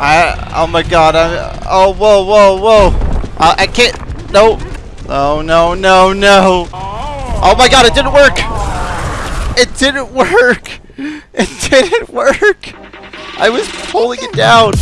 I, oh my god, I, oh, whoa, whoa, whoa. Uh, I can't, no. Oh, no, no, no. Oh my god, it didn't work. It didn't work. It didn't work. I was pulling it down.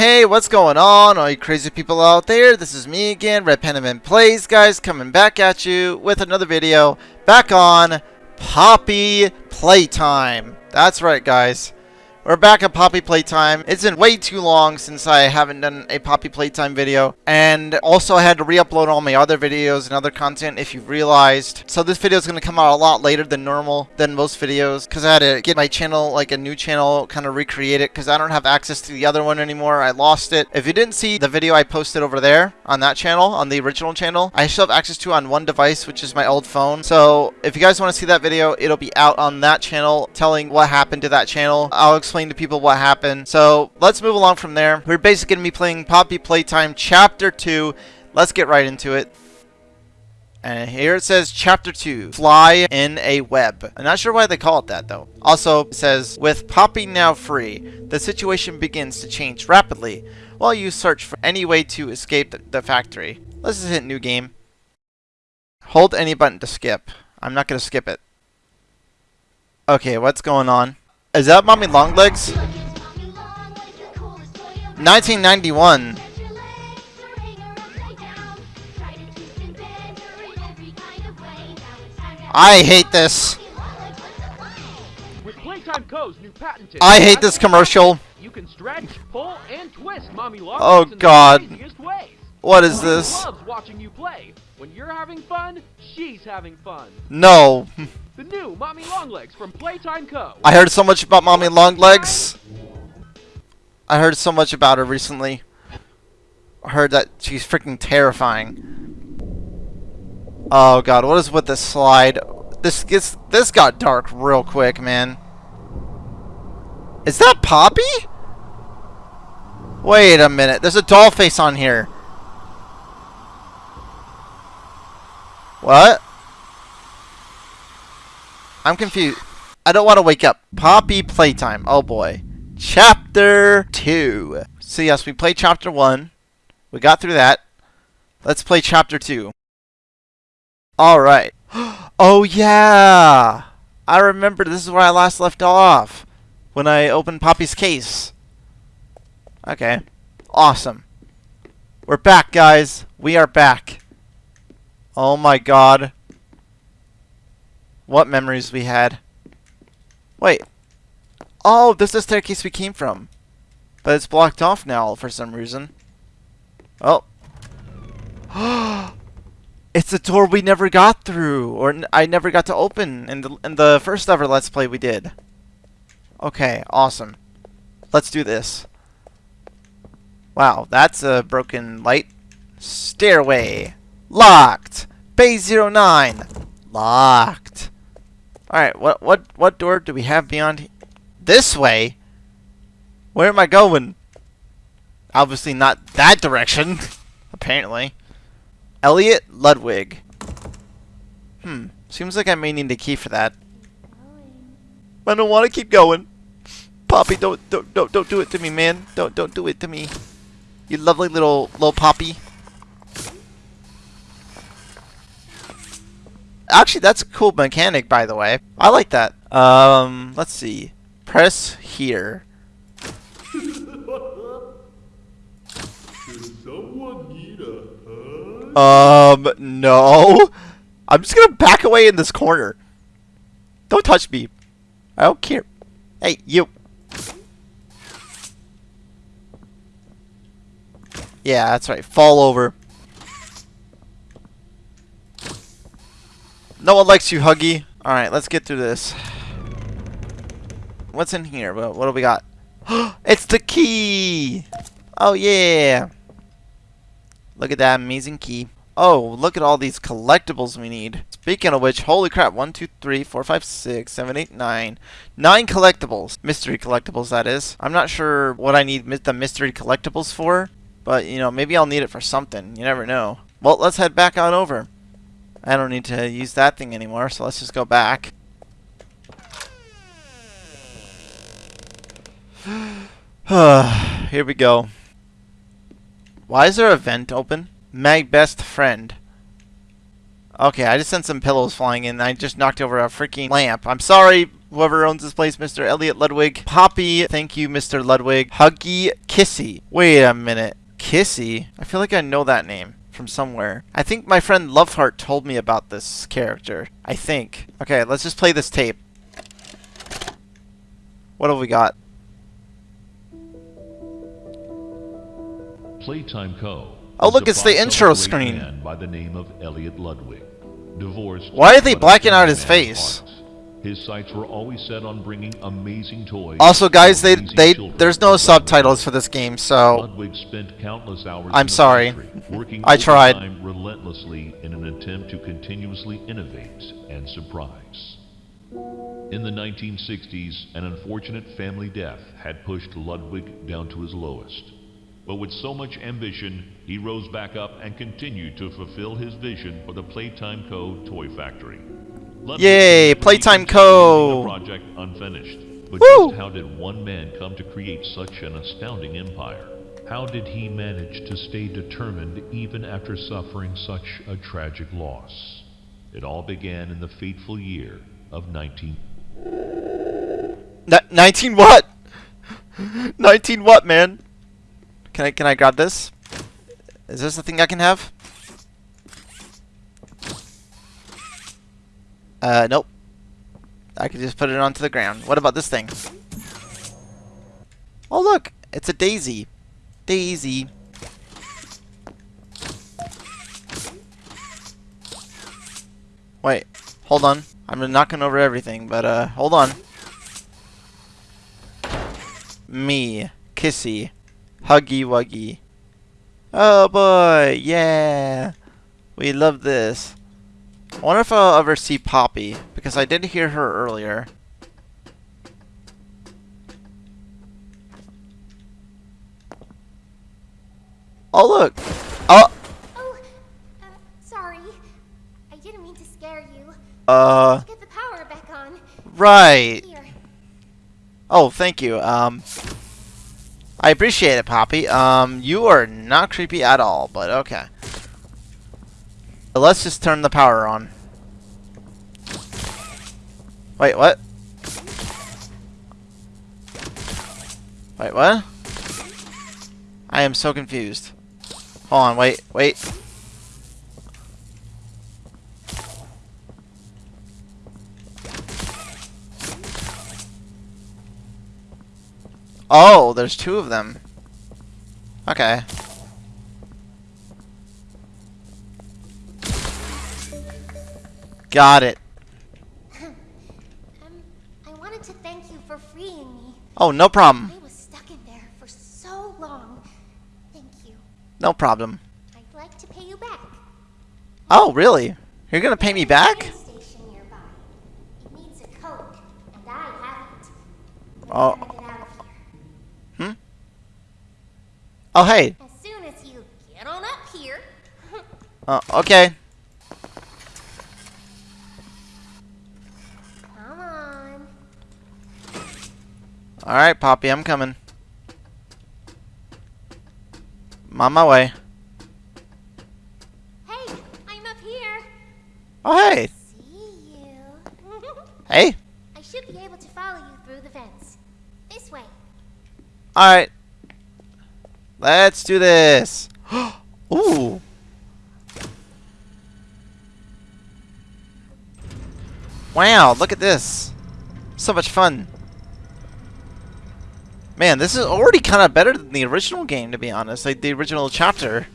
Hey, what's going on, all you crazy people out there? This is me again, Red Penman Plays, guys, coming back at you with another video, back on Poppy Playtime. That's right, guys. We're back at Poppy Playtime. It's been way too long since I haven't done a Poppy Playtime video. And also I had to re-upload all my other videos and other content if you've realized. So this video is going to come out a lot later than normal, than most videos. Because I had to get my channel, like a new channel, kind of recreate it. Because I don't have access to the other one anymore. I lost it. If you didn't see the video I posted over there on that channel, on the original channel, I still have access to on one device, which is my old phone. So if you guys want to see that video, it'll be out on that channel telling what happened to that channel. I'll explain explain to people what happened. So let's move along from there. We're basically going to be playing Poppy Playtime Chapter 2. Let's get right into it. And here it says Chapter 2, Fly in a Web. I'm not sure why they call it that though. Also, it says, with Poppy now free, the situation begins to change rapidly while you search for any way to escape the factory. Let's just hit new game. Hold any button to skip. I'm not going to skip it. Okay, what's going on? Is that Mommy Longlegs? 1991. I hate this. I hate this commercial. You can stretch, pull, and twist Mommy Oh god. What is this? Loves watching you play. When you're having fun, she's having fun. No. The new Mommy Longlegs from Playtime Co. I heard so much about Mommy Longlegs. I heard so much about her recently. I heard that she's freaking terrifying. Oh god, what is with this slide? This gets this got dark real quick, man. Is that Poppy? Wait a minute. There's a doll face on here. What? I'm confused. I don't want to wake up. Poppy Playtime. Oh boy. Chapter 2. So yes, we played Chapter 1. We got through that. Let's play Chapter 2. Alright. Oh yeah! I remember this is where I last left off. When I opened Poppy's case. Okay. Awesome. We're back, guys. We are back. Oh my god. What memories we had. Wait. Oh, this is the staircase we came from. But it's blocked off now for some reason. Oh. it's a door we never got through. Or I never got to open in the, in the first ever Let's Play we did. Okay, awesome. Let's do this. Wow, that's a broken light. Stairway. Locked. Bay 09. Locked. Alright, what what what door do we have beyond this way? Where am I going? Obviously not that direction, apparently. Elliot Ludwig. Hmm, seems like I may need a key for that. I don't want to keep going. Poppy, don't don't don't don't do it to me, man. Don't don't do it to me. You lovely little little Poppy. Actually, that's a cool mechanic, by the way. I like that. Um, let's see. Press here. Um, no. I'm just gonna back away in this corner. Don't touch me. I don't care. Hey, you. Yeah, that's right. Fall over. No one likes you, Huggy. Alright, let's get through this. What's in here? What, what do we got? it's the key! Oh, yeah! Look at that amazing key. Oh, look at all these collectibles we need. Speaking of which, holy crap, 1, 2, 3, 4, 5, 6, 7, 8, 9. 9 collectibles. Mystery collectibles, that is. I'm not sure what I need the mystery collectibles for. But, you know, maybe I'll need it for something. You never know. Well, let's head back on over. I don't need to use that thing anymore, so let's just go back. Here we go. Why is there a vent open? Mag best friend. Okay, I just sent some pillows flying in. I just knocked over a freaking lamp. I'm sorry, whoever owns this place, Mr. Elliot Ludwig. Poppy, thank you, Mr. Ludwig. Huggy Kissy. Wait a minute. Kissy? I feel like I know that name from somewhere. I think my friend Loveheart told me about this character. I think. Okay, let's just play this tape. What have we got? Playtime Co. Oh, look, it's the intro screen. By the name of Elliot Ludwig. Divorced. Why are they blacking out his face? His sights were always set on bringing amazing toys. Also, guys, they they there's no subtitles for this game, so Ludwig spent countless hours I'm sorry. working I tried. relentlessly in an attempt to continuously innovate and surprise. In the 1960s, an unfortunate family death had pushed Ludwig down to his lowest. But with so much ambition, he rose back up and continued to fulfill his vision for the Playtime Co. toy factory. Ludwig Yay, Playtime Co. project unfinished. But Woo! just how did one man come to create such an astounding empire? How did he manage to stay determined even after suffering such a tragic loss? It all began in the fateful year of 19. Ni 19 what? 19 what, man? Can I can I grab this? Is this the thing I can have? Uh, nope. I can just put it onto the ground. What about this thing? Oh look, it's a daisy. Daisy. Wait, hold on. I'm knocking over everything, but uh, hold on. Me, Kissy, Huggy Wuggy. Oh boy, yeah. We love this. I wonder if I'll ever see Poppy, because I did hear her earlier. Oh look! Oh, Oh, uh, sorry. I didn't mean to scare you. uh, Get the power back on. right. Here. Oh, thank you. Um, I appreciate it, Poppy. Um, you are not creepy at all, but okay. Let's just turn the power on. Wait, what? Wait, what? I am so confused. Hold on, wait, wait. Oh, there's two of them. Okay. Got it. Um, I wanted to thank you for freeing me. Oh, no problem. I was stuck in there for so long. Thank you. No problem. I'd like to pay you back. Oh, really? You're gonna pay me back? Train station nearby. It needs a code, and I haven't. Oh. gonna get out of here. Oh, hey. As soon as you get on up here. Uh, okay. Alright, Poppy, I'm coming. I'm on my way. Hey, I'm up here. Oh, hey. See you. Hey. I should be able to follow you through the fence. This way. Alright. Let's do this. Ooh. Wow, look at this. So much fun. Man, this is already kind of better than the original game, to be honest. Like, the original chapter.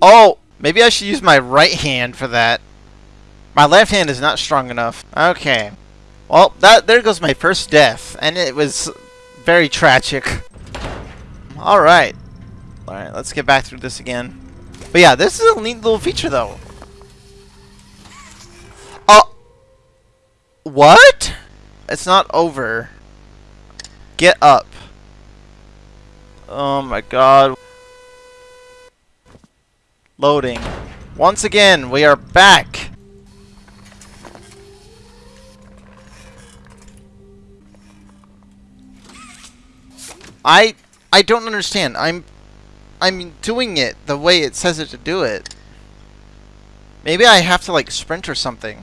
Oh! Maybe I should use my right hand for that. My left hand is not strong enough. Okay. Well, that there goes my first death, and it was very tragic. All right. All right, let's get back through this again. But yeah, this is a neat little feature, though. What? It's not over. Get up. Oh my god. Loading. Once again, we are back. I I don't understand. I'm I'm doing it the way it says it to do it. Maybe I have to like sprint or something.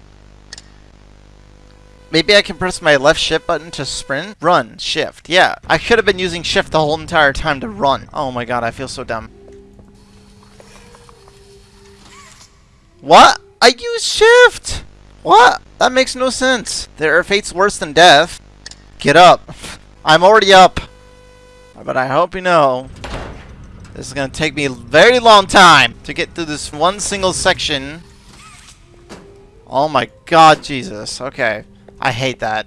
Maybe I can press my left shift button to sprint? Run. Shift. Yeah. I should have been using shift the whole entire time to run. Oh my god, I feel so dumb. What? I use shift! What? That makes no sense. There are fates worse than death. Get up. I'm already up. But I hope you know, this is to take me a very long time to get through this one single section. Oh my god, Jesus. Okay. I hate that.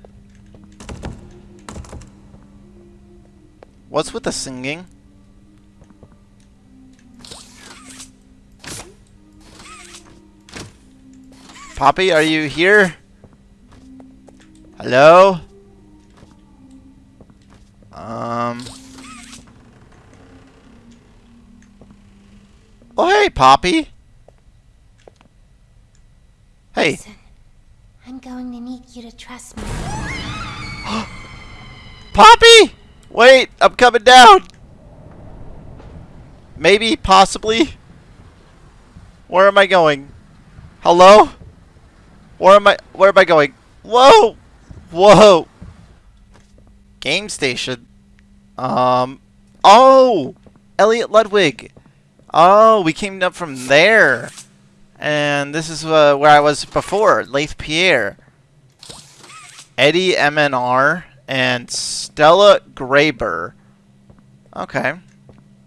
What's with the singing? Poppy, are you here? Hello? Um... Oh, hey, Poppy! Hey! I'm going to need you to trust me. Poppy! Wait, I'm coming down! Maybe, possibly. Where am I going? Hello? Where am I where am I going? Whoa! Whoa! Game station. Um Oh! Elliot Ludwig. Oh, we came up from there. And this is uh, where I was before, Leith Pierre. Eddie MNR and Stella Greyber. Okay.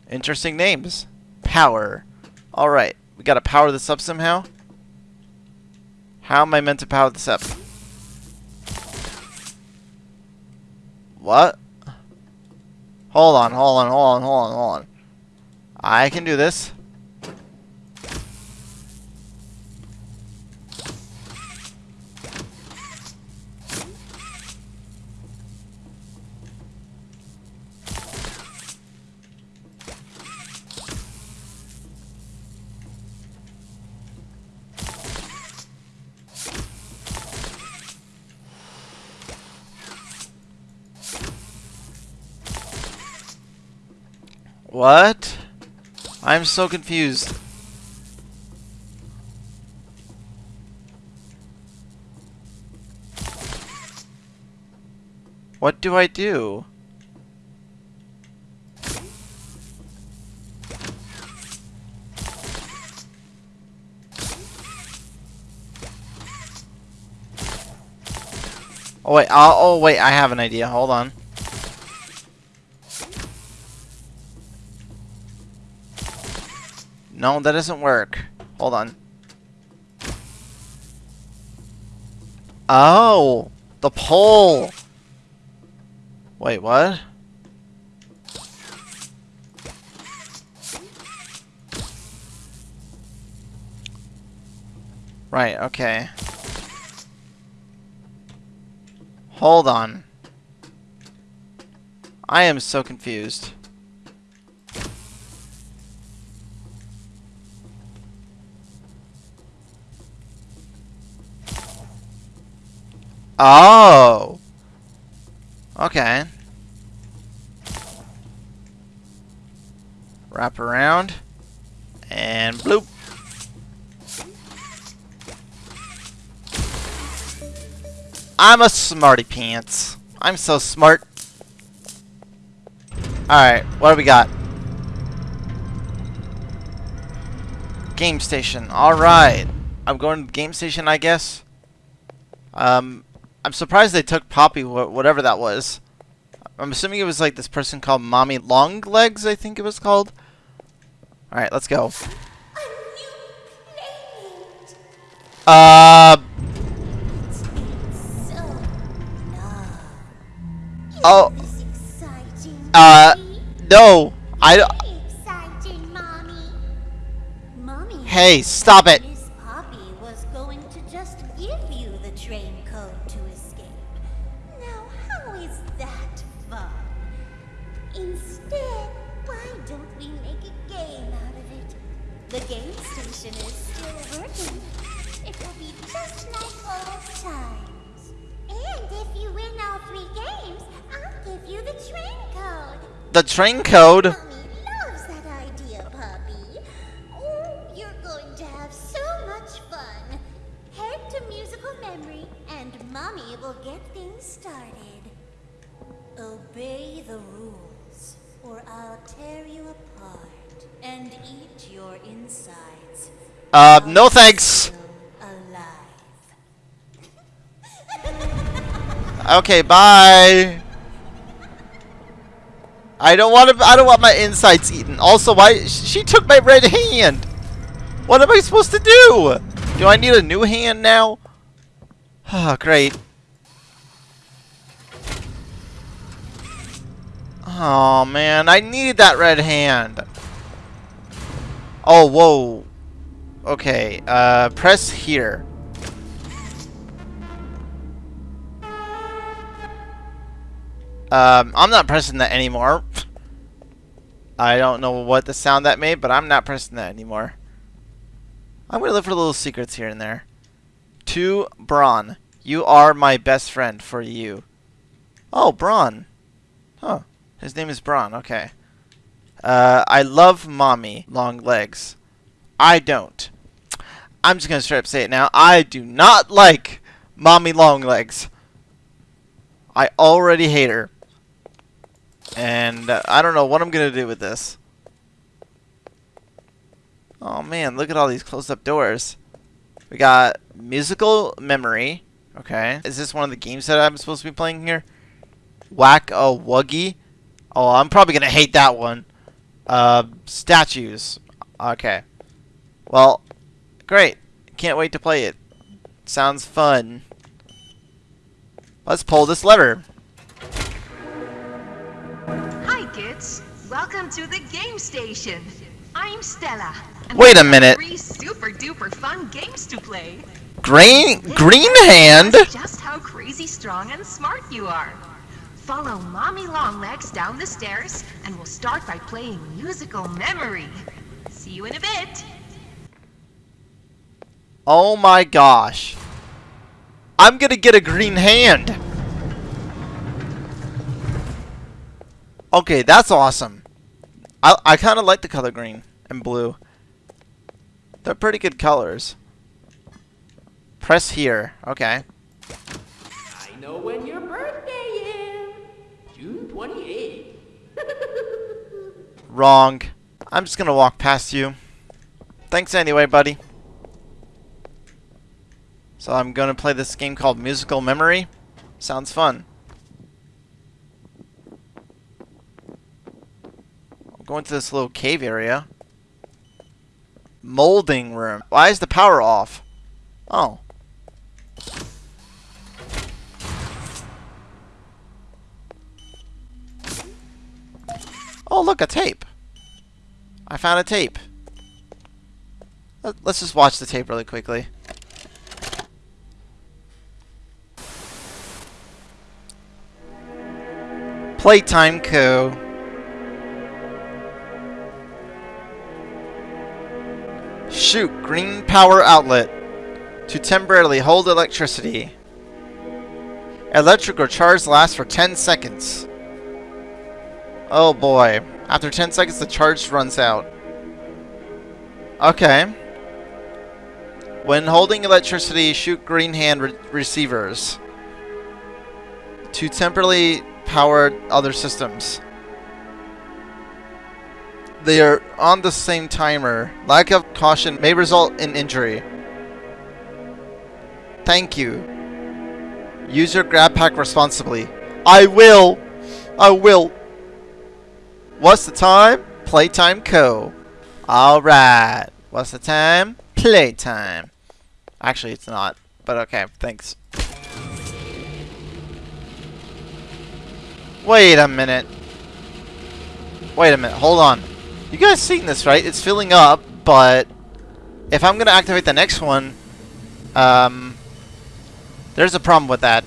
Interesting names. Power. Alright. We gotta power this up somehow. How am I meant to power this up? What? Hold on, hold on, hold on, hold on, hold on. I can do this. What? I'm so confused. What do I do? Oh wait, I'll, oh wait, I have an idea. Hold on. No, that doesn't work. Hold on. Oh, the pole. Wait, what? Right, okay. Hold on. I am so confused. Oh. Okay. Wrap around. And bloop. I'm a smarty pants. I'm so smart. Alright, what do we got? Game station. Alright. I'm going to game station, I guess. Um, I'm surprised they took Poppy, wh whatever that was. I'm assuming it was like this person called Mommy Longlegs, I think it was called. Alright, let's go. Uh... Oh. Uh, no. I... Hey, stop it. The train code. Mommy loves that idea, Oh, you're going to have so much fun. Head to musical memory, and Mommy will get things started. Obey the rules, or I'll tear you apart and eat your insides. Uh, no thanks. Okay, bye. I don't want to. I don't want my insides eaten. Also, why she took my red hand? What am I supposed to do? Do I need a new hand now? Ah, great. Oh man, I need that red hand. Oh, whoa. Okay, uh, press here. Um, I'm not pressing that anymore. I don't know what the sound that made, but I'm not pressing that anymore. I'm gonna look for little secrets here and there. To Braun. You are my best friend for you. Oh, Braun. Huh. His name is Braun. Okay. Uh, I love mommy long legs. I don't. I'm just gonna straight up say it now. I do not like mommy long legs. I already hate her. And uh, I don't know what I'm going to do with this. Oh man, look at all these closed-up doors. We got musical memory. Okay. Is this one of the games that I'm supposed to be playing here? Whack a Wuggy. Oh, I'm probably going to hate that one. Uh, statues. Okay. Well, great. Can't wait to play it. Sounds fun. Let's pull this lever. Welcome to the game station. I'm Stella. and Wait a minute. Three super duper fun games to play. Green Green Hand. Just how crazy strong and smart you are. Follow Mommy Longlegs down the stairs, and we'll start by playing musical memory. See you in a bit. Oh my gosh. I'm gonna get a green hand. Okay, that's awesome. I, I kind of like the color green and blue. They're pretty good colors. Press here. Okay. I know when your birthday is. June 28th. Wrong. I'm just gonna walk past you. Thanks anyway, buddy. So I'm gonna play this game called Musical Memory. Sounds fun. I'm going to this little cave area. Molding room. Why is the power off? Oh. Oh, look, a tape. I found a tape. Let- Let's just watch the tape really quickly. Playtime Co. Shoot, green power outlet. To temporarily hold electricity. Electrical charge lasts for 10 seconds. Oh boy. After 10 seconds, the charge runs out. Okay. When holding electricity, shoot green hand re receivers. To temporarily power other systems. They are on the same timer. Lack of caution may result in injury. Thank you. Use your grab pack responsibly. I will! I will! What's the time? Playtime Co. Alright. What's the time? Playtime. Actually, it's not. But okay, thanks. Wait a minute. Wait a minute, hold on. You guys seen this, right? It's filling up, but if I'm gonna activate the next one, um, there's a problem with that.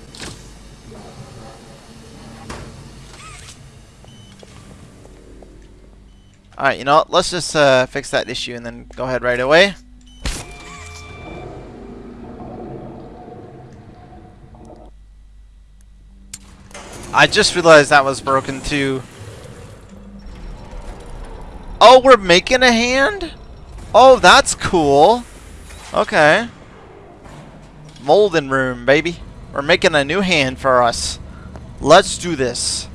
Alright, you know what? Let's just uh, fix that issue and then go ahead right away. I just realized that was broken too. Oh, we're making a hand? Oh, that's cool. Okay. Molding room, baby. We're making a new hand for us. Let's do this.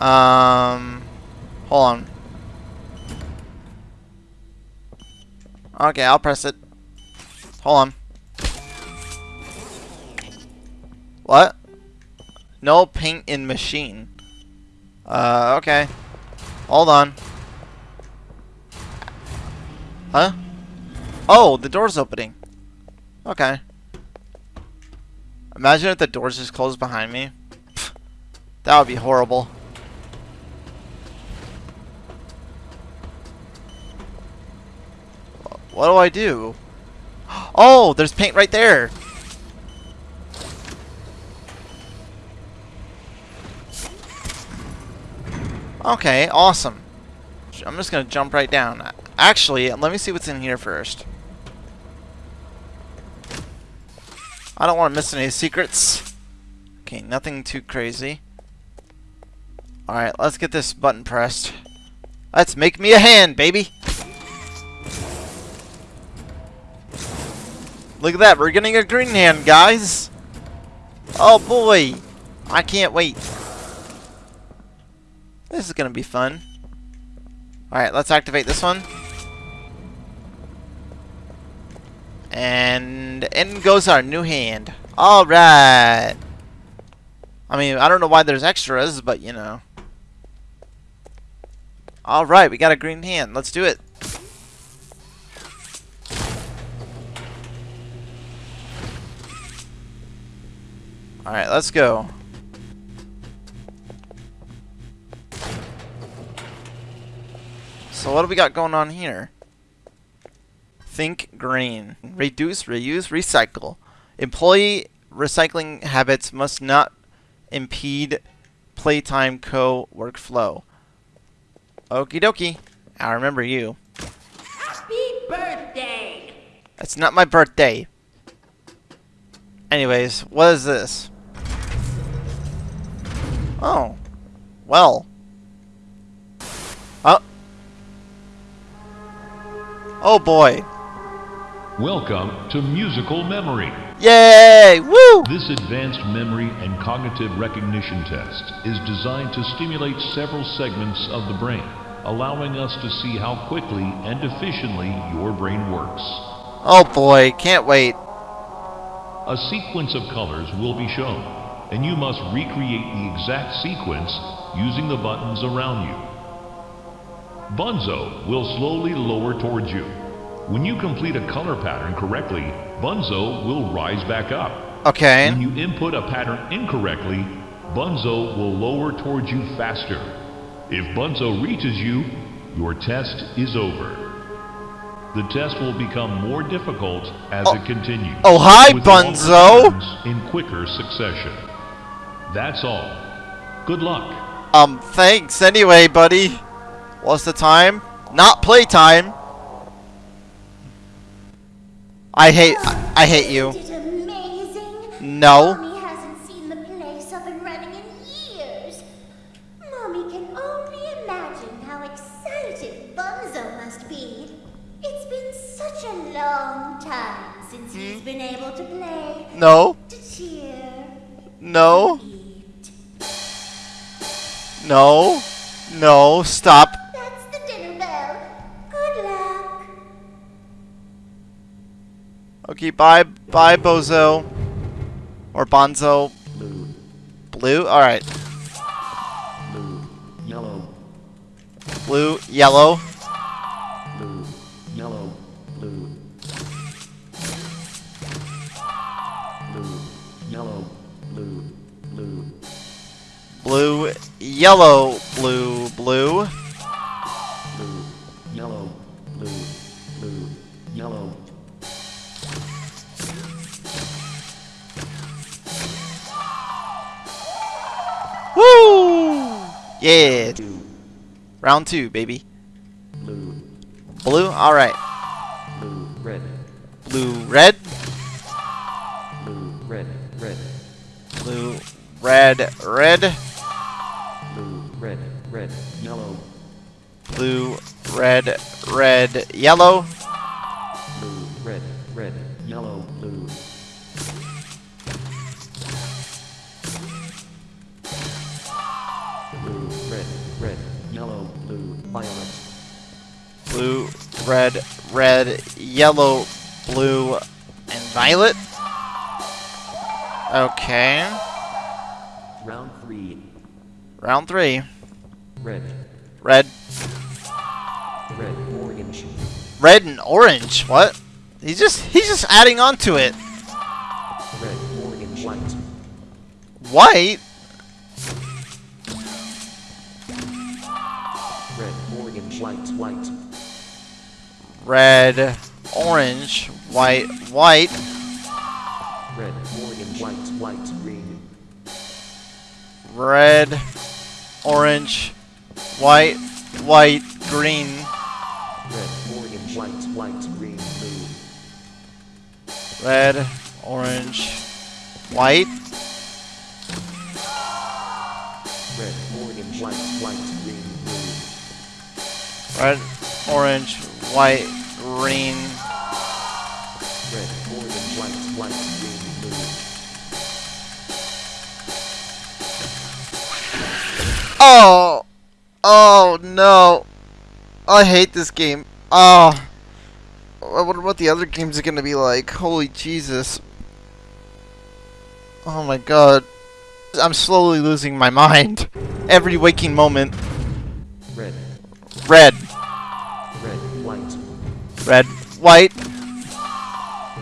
Um, hold on. Okay, I'll press it. Hold on. What? No paint in machine. Uh, okay. Hold on. Huh? Oh, the door's opening. Okay. Imagine if the doors just closed behind me. That would be horrible. What do I do? Oh, there's paint right there. Okay, awesome. I'm just gonna jump right down. Actually, let me see what's in here first. I don't want to miss any secrets. Okay, nothing too crazy. Alright, let's get this button pressed. Let's make me a hand, baby! Look at that, we're getting a green hand, guys! Oh boy! I can't wait. This is gonna be fun. Alright, let's activate this one. And in goes our new hand. Alright! I mean, I don't know why there's extras, but you know. Alright, we got a green hand. Let's do it. Alright, let's go. So what do we got going on here? Think green. Reduce, reuse, recycle. Employee recycling habits must not impede playtime co workflow. Okie dokie. I remember you. Happy birthday! It's not my birthday. Anyways, what is this? Oh. Well. Oh boy. Welcome to Musical Memory. Yay! Woo! This advanced memory and cognitive recognition test is designed to stimulate several segments of the brain, allowing us to see how quickly and efficiently your brain works. Oh boy, can't wait. A sequence of colors will be shown, and you must recreate the exact sequence using the buttons around you. Bunzo will slowly lower towards you. When you complete a color pattern correctly, Bunzo will rise back up. Okay. When you input a pattern incorrectly, Bunzo will lower towards you faster. If Bunzo reaches you, your test is over. The test will become more difficult as Oh. it continues. Oh, hi, Bunzo! In quicker succession. That's all. Good luck. Um, thanks anyway, buddy. What's the time? Not playtime. I hate, I, I hate you. Isn't it amazing? No. Mommy hasn't seen the place Okay, bye, bye, Bozo. Or Bonzo. blue, Blue? Alright. blue, yellow, Blue, yellow. blue, yellow, blue, blue, yellow, blue, blue, Blue, yellow, blue, blue. Yeah. Round two, baby. blue, Blue. All right. blue, red, Blue, red. blue, red, red, Blue, red, red. blue, red, red, yellow, Blue, red, red, yellow. blue, red, red, yellow, Blue, red, red, yellow, blue, and violet. Okay. round three, Round three. red, Red, red, orange, red, and orange. What? He's just he's just adding on to it. red, orange, white, White. Red, orange, white, white. red, orange, white, white, green, Red, orange, white, white, green. red, orange, white, white, green, blue, Red, orange, white. red, orange, white, white, green, blue, Red, orange, white, green. red, orange, white, white, green, blue, Oh! Oh no! I hate this game. Oh! I wonder what the other games are gonna be like. Holy Jesus. Oh my god. I'm slowly losing my mind. Every waking moment. red, Red, red, white,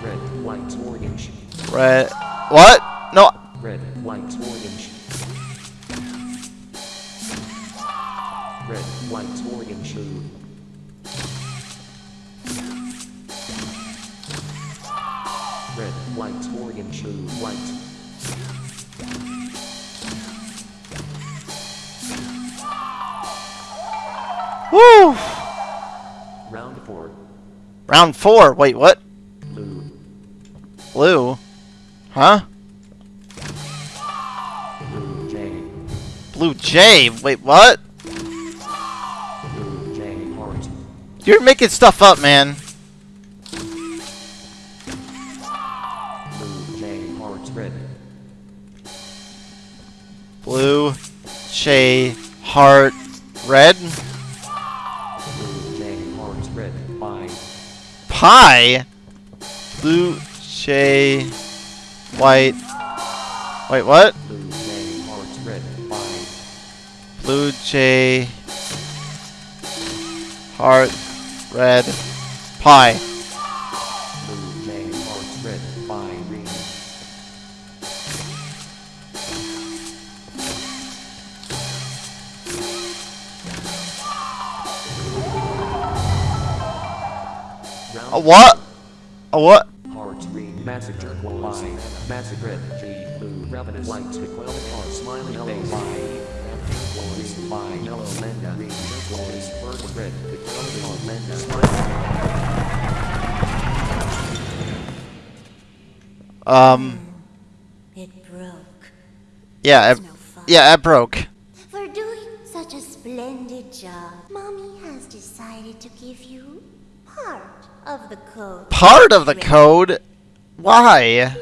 red, white, orange, red. What? No. red, white, orange, red, white, orange, red, white, orange, white, Woo! Round four, Wait, what? blue, Blue? Huh? blue, J, Blue. Wait, what? blue, J, You're making stuff up, man. blue, J, heart, red, Blue, Shay, Heart, Red, Pie, Blue, Shay, White. Wait, what? blue, Jay, Heart, Red, Pie. What? A what? Heart green massacre Y massacre G blue ravenous white equality heart smiling yellow Y Glorious Y yellow lenda green glorious bird red equality heart lenda smiling Um, It broke. yeah, It's it, no yeah, it broke. Of the code. Part of the code? Why?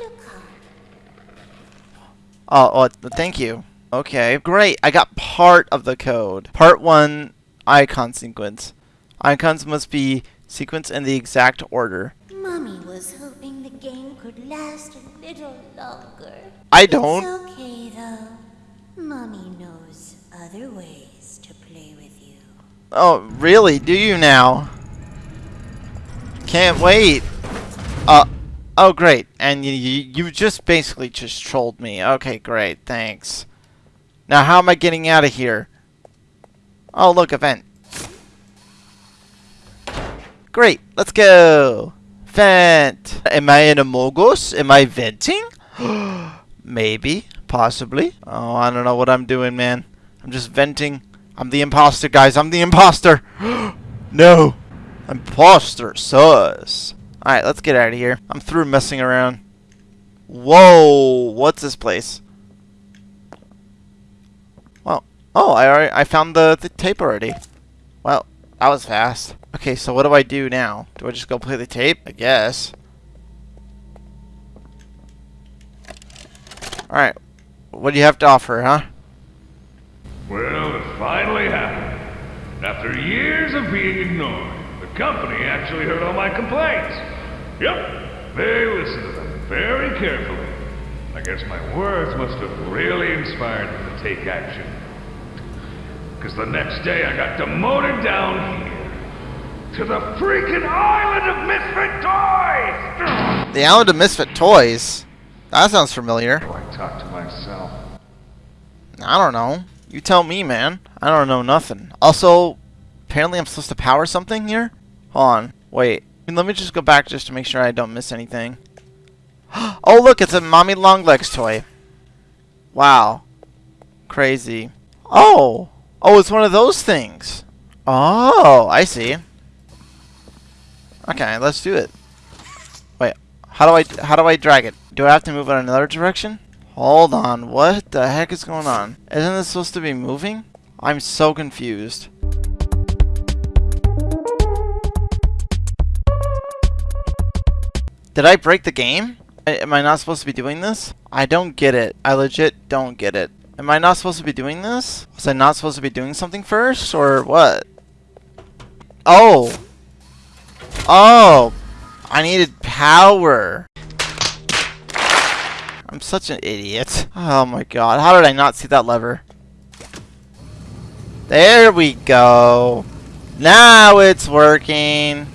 Oh, oh, thank you. Okay, great. I got part of the code. Part 1, icon sequence. Icons must be sequenced in the exact order. Mommy was hoping the game could last a little longer. I don't. It's okay though. Mommy knows other ways to play with you. Oh, really? Do you now? Can't wait. Uh, oh, great. And you, you, just basically just trolled me. Okay, great. Thanks. Now, how am I getting out of here? Oh, look, event. Great. Let's go. Vent. Am I in Among Us? Am I venting? Maybe. Possibly. Oh, I don't know what I'm doing, man. I'm just venting. I'm the imposter, guys. I'm the imposter. no. Imposter sus. Alright, let's get out of here. I'm through messing around. Whoa. What's this place? Well, oh, I already, I found the, the tape already. Well, that was fast. Okay, so what do I do now? Do I just go play the tape? I guess. Alright. What do you have to offer, huh? Well, it finally happened. After years of being ignored, the company actually heard all my complaints. Yep, they listened to them very carefully. I guess my words must have really inspired them to take action. Because the next day I got demoted down here. To the freaking island of misfit toys! The Island of Misfit Toys? That sounds familiar. Oh, I talk to myself. I don't know. You tell me, man. I don't know nothing. Also, apparently I'm supposed to power something here? Hold on. Wait. Let me just go back just to make sure I don't miss anything. oh, look, it's a Mommy Longlegs toy. Wow. Crazy. Oh. Oh, it's one of those things. Oh, I see. Okay, let's do it. Wait, how do I how do I drag it? Do I have to move in another direction? Hold on, what the heck is going on? Isn't this supposed to be moving? I'm so confused. Did I break the game? Am I not supposed to be doing this? I don't get it. I legit don't get it. Am I not supposed to be doing this? Was I not supposed to be doing something first, or what? Oh! Oh! I needed power! I'm such an idiot. Oh my god, how did I not see that lever? There we go! Now it's working!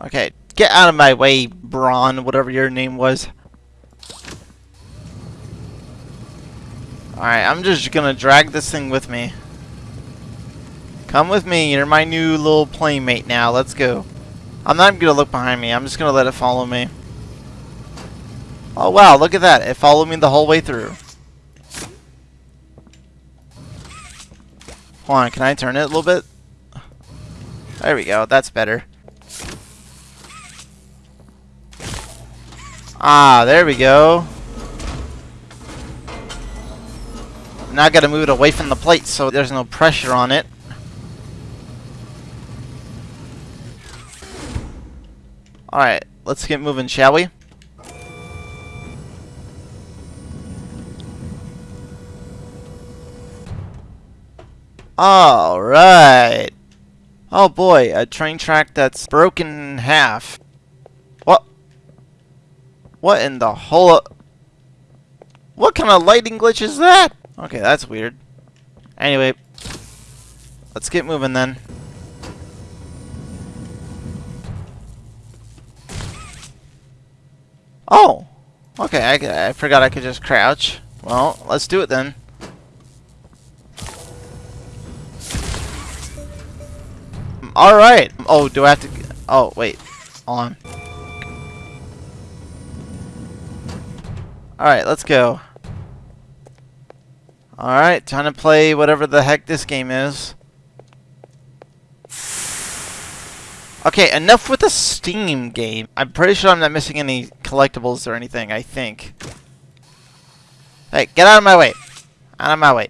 Okay, get out of my way, Bron, whatever your name was. Alright, I'm just gonna drag this thing with me. Come with me, you're my new little playmate now, let's go. I'm not gonna look behind me, I'm just gonna let it follow me. Oh wow, look at that, it followed me the whole way through. Hold on, can I turn it a little bit? There we go, that's better. Ah, there we go. Now I gotta move it away from the plate so there's no pressure on it. Alright, let's get moving, shall we? Alright. Oh boy, a train track that's broken in half. What? In the whole... What kind of lighting glitch is that? Okay, that's weird. Anyway, let's get moving then. Oh! Okay, I, I forgot I could just crouch. Well, let's do it then. Alright! Oh, do I have to... Oh, wait. Hold on. Alright, let's go. Alright, time to play whatever the heck this game is. Okay, enough with the Steam game. I'm pretty sure I'm not missing any collectibles or anything, I think. Hey, get out of my way. Out of my way.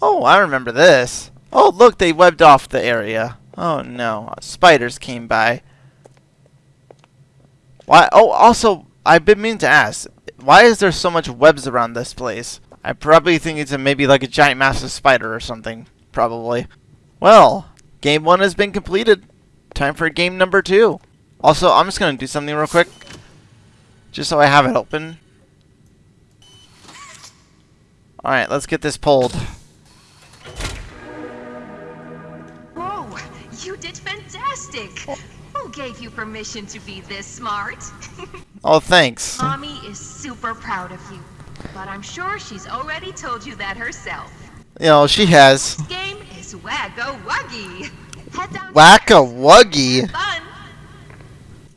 Oh, I remember this. Oh, look, they webbed off the area. Oh, no. Spiders came by. Why? Oh, also, I've been meaning to ask. Why is there so much webs around this place? I probably think it's a, maybe like a giant massive spider or something. Probably. Well, game one has been completed. Time for game number two. Also, I'm just going to do something real quick. Just so I have it open. Alright, let's get this pulled. Whoa, you did fantastic! Who gave you permission to be this smart? Oh, thanks. Mommy is super proud of you. But I'm sure she's already told you that herself. You know, she has. This game is Whack-a-Wuggy. Down Whack-a-wuggy? Fun!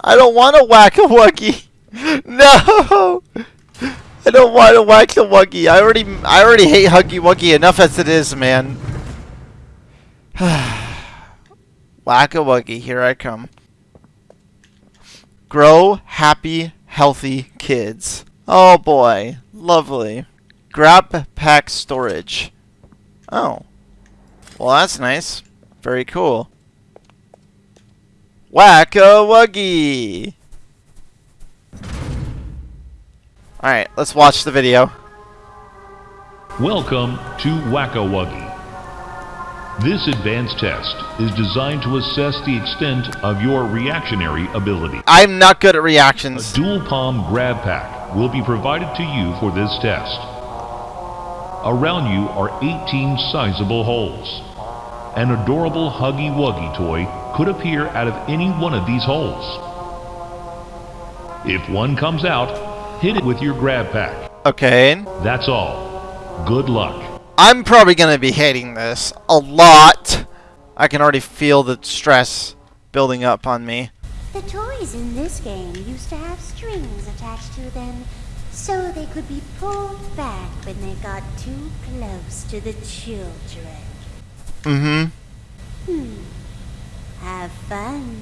I don't want a whack-a-wuggy. No! I don't want to whack the Wuggy. I already, I already hate Huggy Wuggy enough as it is, man. whack a Wuggy, here I come. Grow happy, healthy kids. Oh boy, lovely. Grab pack storage. Oh. Well, that's nice. Very cool. Whack a Wuggy! Alright, let's watch the video. Welcome to Whack-A-Wuggy. This advanced test is designed to assess the extent of your reactionary ability. I'm not good at reactions. A dual palm grab pack will be provided to you for this test. Around you are 18 sizable holes. An adorable Huggy Wuggy toy could appear out of any one of these holes. If one comes out, hit it with your grab pack. Okay. That's all. Good luck. I'm probably gonna be hating this a lot. I can already feel the stress building up on me. The toys in this game used to have strings attached to them so they could be pulled back when they got too close to the children. Mm-hmm. Hmm. Have fun.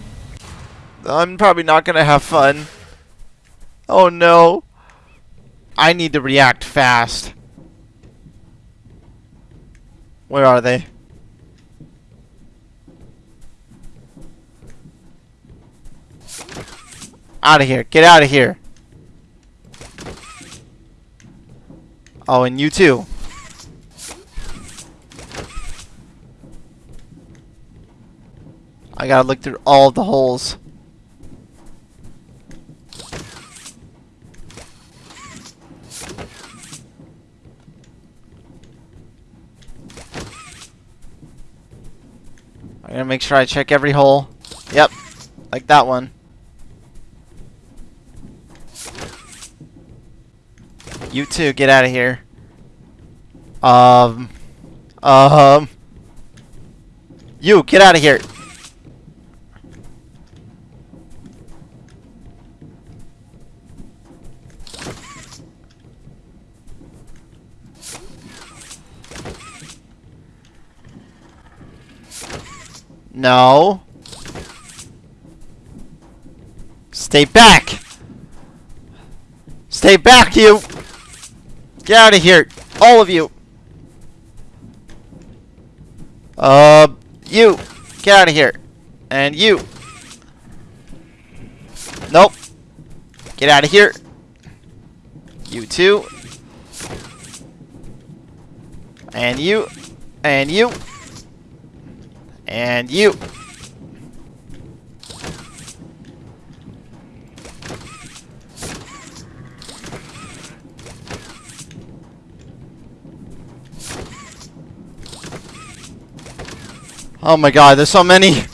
I'm probably not gonna have fun. Oh no. I need to react fast. Where are they? Out of here. Get out of here. Oh, and you too. I gotta look through all the holes. I'm gonna make sure I check every hole. Yep, like that one. You too, get out of here. Um, um, you get out of here. No. Stay back! Stay back, you! Get out of here! All of you! Uh, you! Get out of here! And you! Nope! Get out of here! You too! And you! And you! And you! Oh my god, there's so many!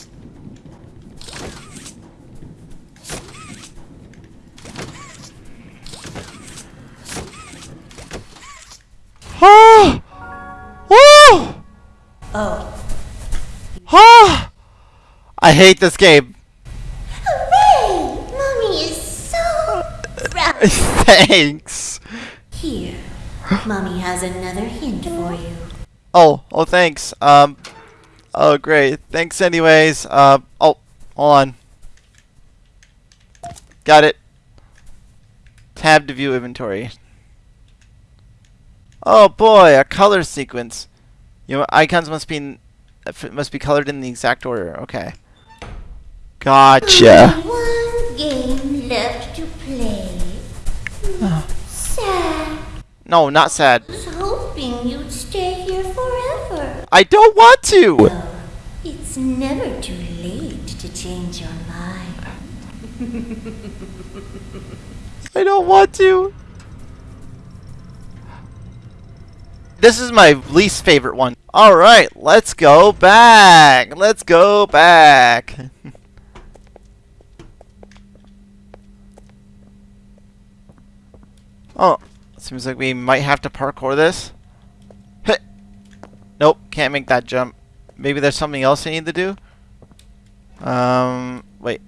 Ah! Woo! Oh. Ah! I hate this game. Hooray! Mommy is so proud. Thanks. Here, Mommy has another hint for you. Oh, oh, thanks. Um, oh, great. Thanks, anyways. Uh, oh, hold on. Got it. Tab to view inventory. Oh boy, a color sequence. Your icons must be in, f- must be colored in the exact order. Okay. Gotcha. Only one game left to play. Oh. Sad. No, not sad. I was hoping you'd stay here forever. I don't want to. It's never too late to change your mind. I don't want to. This is my least favorite one. Alright, let's go back. Let's go back. oh, seems like we might have to parkour this. Nope, can't make that jump. Maybe there's something else I need to do? Um, wait.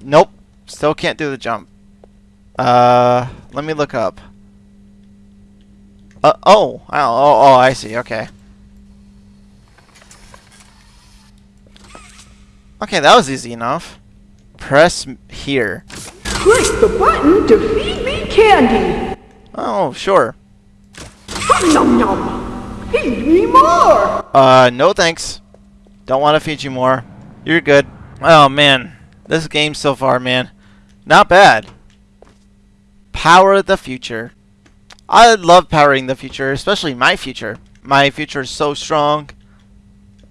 Nope, still can't do the jump. Uh, let me look up. Uh, oh, oh, oh, oh, I see, okay. Okay, that was easy enough. Press here. Click the button to feed me candy. Oh, sure. Nom nom nom. Feed me more. Uh, no thanks. Don't want to feed you more. You're good. Oh, man. This game so far, man. Not bad. Power of the future. I love powering the future, especially my future. My future is so strong.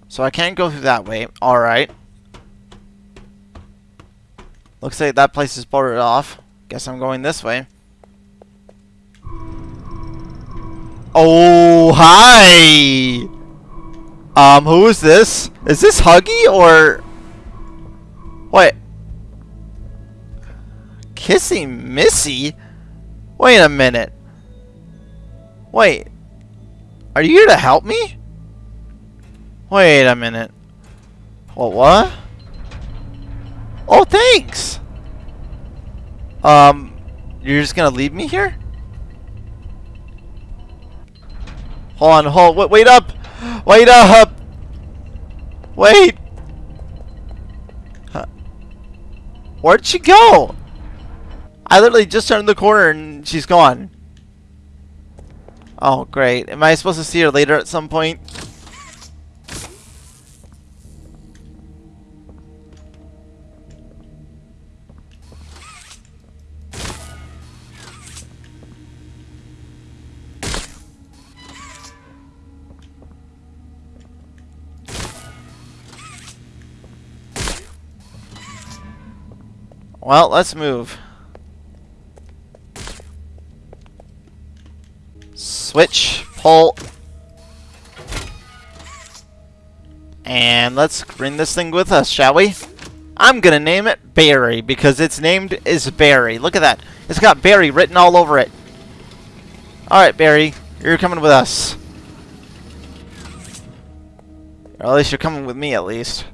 So I can't go through that way. Alright. Looks like that place is boarded off. Guess I'm going this way. Oh, hi! Um, who is this? Is this Huggy or... What? Kissy Missy? Wait a minute. Wait. Are you here to help me? Wait a minute. What, what? Oh, thanks! Um, you're just gonna leave me here? Hold on, hold, wait, wait up! Wait up! Wait! Huh. Where'd she go? I literally just turned the corner and she's gone. Oh, great. Am I supposed to see her later at some point? Well, let's move. Pull. And let's bring this thing with us, shall we? I'm gonna name it Barry because its named is Barry. Look at that. It's got Barry written all over it. Alright, Barry. You're coming with us. Or at least you're coming with me, at least.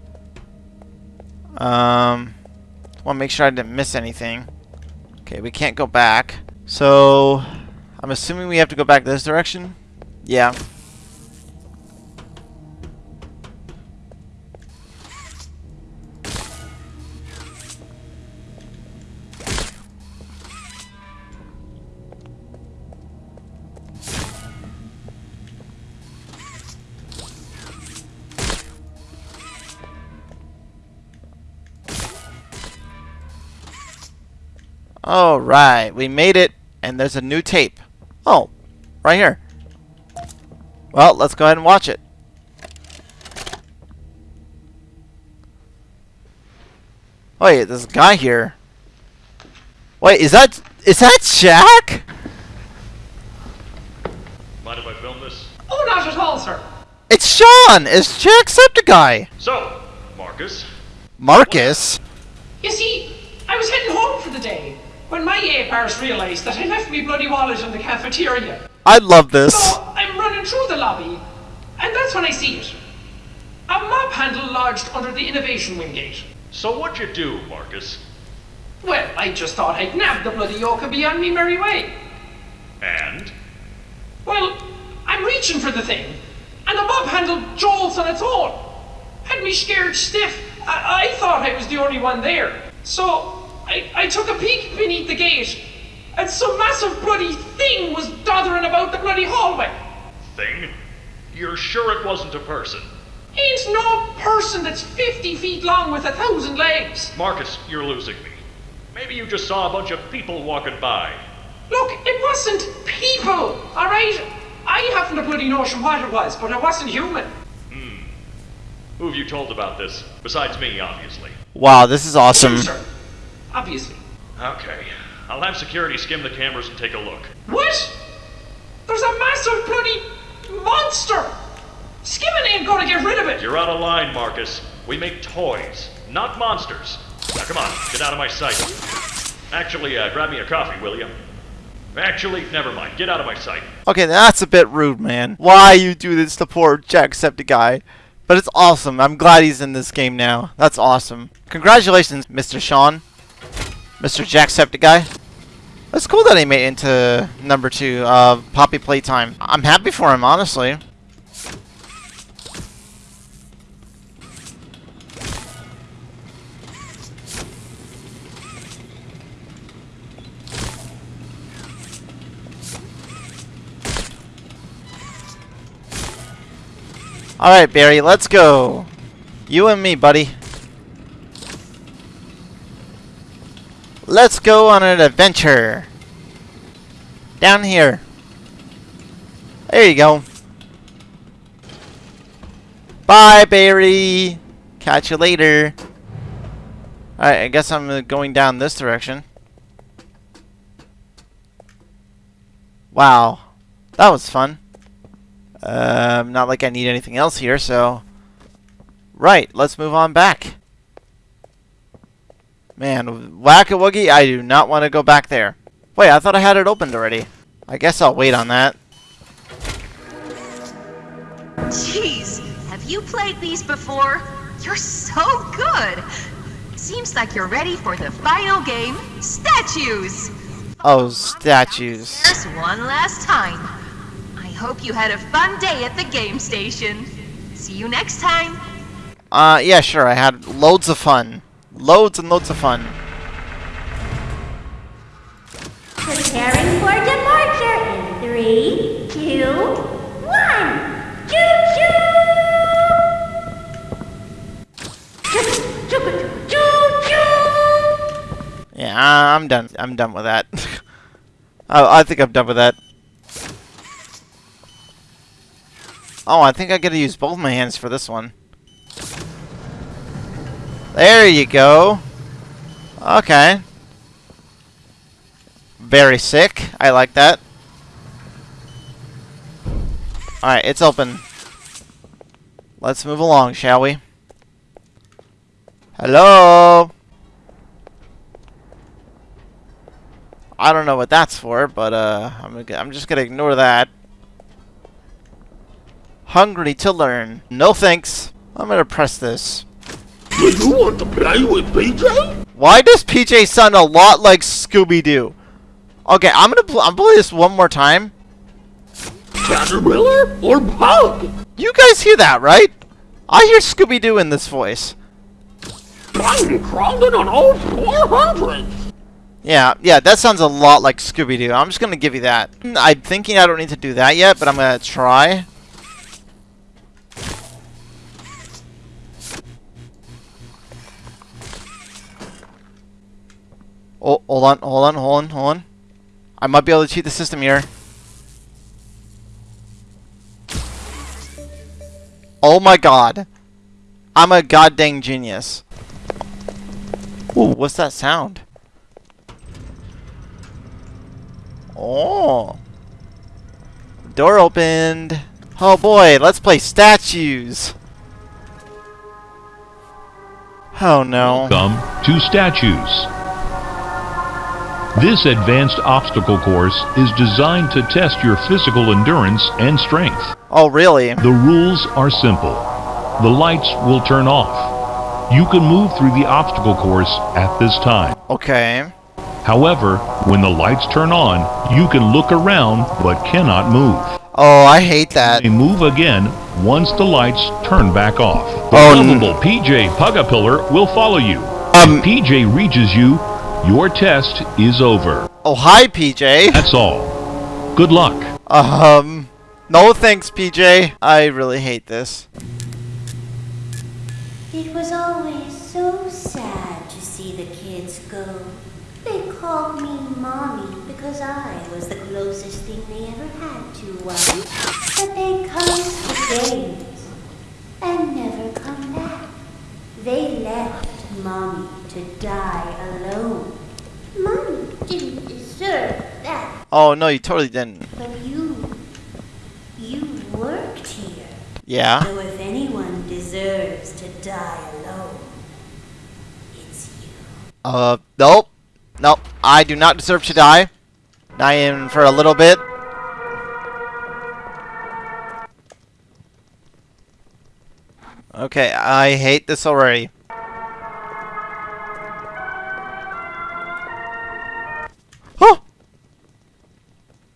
Um, want to make sure I didn't miss anything. Okay, we can't go back. So, I'm assuming we have to go back this direction? Yeah. Alright, we made it, and there's a new tape. Oh, right here. Well, let's go ahead and watch it. Wait, there's a guy here. Wait, is that is that Jack? Mind if I film this? Oh, not at all, sir. It's Sean! It's Jacksepticeye! So, Marcus, Marcus? You see, I was heading home for the day when my apars realised that I left me bloody wallet in the cafeteria. I love this. So I'm running through the lobby, and that's when I see it. A mop handle lodged under the innovation wing gate. so what'd you do, Marcus? Well, I just thought I'd nab the bloody yoke and be on me merry way. And? Well, I'm reaching for the thing, and the mob handle jolts on its own. Had me scared stiff. I, I thought I was the only one there. So I, I took a peek beneath the gate, and some massive bloody thing was doddering about the bloody hallway. Thing? You're sure it wasn't a person? Ain't no person that's 50 feet long with a thousand legs. Marcus, you're losing me. Maybe you just saw a bunch of people walking by. Look, it wasn't people, alright? I haven't a bloody notion what it was, but it wasn't human. Hmm. Who have you told about this? Besides me, obviously. Wow, this is awesome. You, sir. Obviously. Okay. I'll have security skim the cameras and take a look. What? There's a massive bloody monster! Skimming ain't gonna get rid of it! You're out of line, Marcus. We make toys, not monsters. Now come on, get out of my sight. Actually, uh, grab me a coffee, will you? Actually, never mind. Get out of my sight. Okay, that's a bit rude, man. Why you do this to poor Jacksepticeye? But it's awesome. I'm glad he's in this game now. That's awesome. Congratulations, Mr. Sean. Mr. Jacksepticeye. It's cool that he made it into number two of Poppy Playtime. I'm happy for him, honestly. Alright, Barry, let's go. You and me, buddy. Let's go on an adventure. Down here. There you go. Bye, Barry. Catch you later. Alright, I guess I'm going down this direction. Wow. That was fun. Um, not like I need anything else here, so... Right, let's move on back. Man, Whack-A-Wuggy, I do not want to go back there. Wait, I thought I had it opened already. I guess I'll wait on that. Jeez, have you played these before? You're so good! Seems like you're ready for the final game, Statues! Oh, statues. Just one last time. I hope you had a fun day at the game station. See you next time. Uh, yeah, sure, I had loads of fun. Loads and loads of fun. Preparing for departure in three, two, one. Choo choo! Choo choo choo! Yeah, I'm done. I'm done with that. oh, I think I'm done with that. Oh, I think I gotta use both my hands for this one. There you go. Okay. Very sick. I like that. Alright, it's open. Let's move along, shall we? Hello? I don't know what that's for, but uh, I'm, I'm just gonna ignore that. Hungry to learn. No thanks. I'm gonna press this. Do you want to play with PJ? Why does PJ sound a lot like Scooby-Doo? Okay, I'm gonna pl I'm play this one more time. Caterpillar or bug? You guys hear that, right? I hear Scooby-Doo in this voice. I'm crawling on all 400. Yeah, yeah, that sounds a lot like Scooby-Doo. I'm just gonna give you that. I'm thinking I don't need to do that yet, but I'm gonna try. Oh, hold on, hold on, hold on, hold on. I might be able to cheat the system here. Oh my god. I'm a goddamn genius. Ooh, what's that sound? Oh. Door opened. Oh boy, let's play statues. Oh no. Come to statues. This advanced obstacle course is designed to test your physical endurance and strength. Oh really? The rules are simple. The lights will turn off. You can move through the obstacle course at this time. Okay. However, when the lights turn on, you can look around but cannot move. Oh, I hate that. They move again once the lights turn back off. The Oh, n- lovable PJ Pug-a-Pillar will follow you. Um- if PJ reaches you, your test is over. Oh, hi PJ. That's all. Good luck. Um, no thanks PJ. I really hate this. It was always so sad to see the kids go. They called me mommy because I was the closest thing they ever had to one. But they'd come to games and never come back. They left mommy to die alone. Mommy didn't deserve that, Oh no, you totally didn't. but you, you worked here. Yeah. So if anyone deserves to die alone, it's you. Uh, nope. Nope. I do not deserve to die. Not even for a little bit. Okay, I hate this already.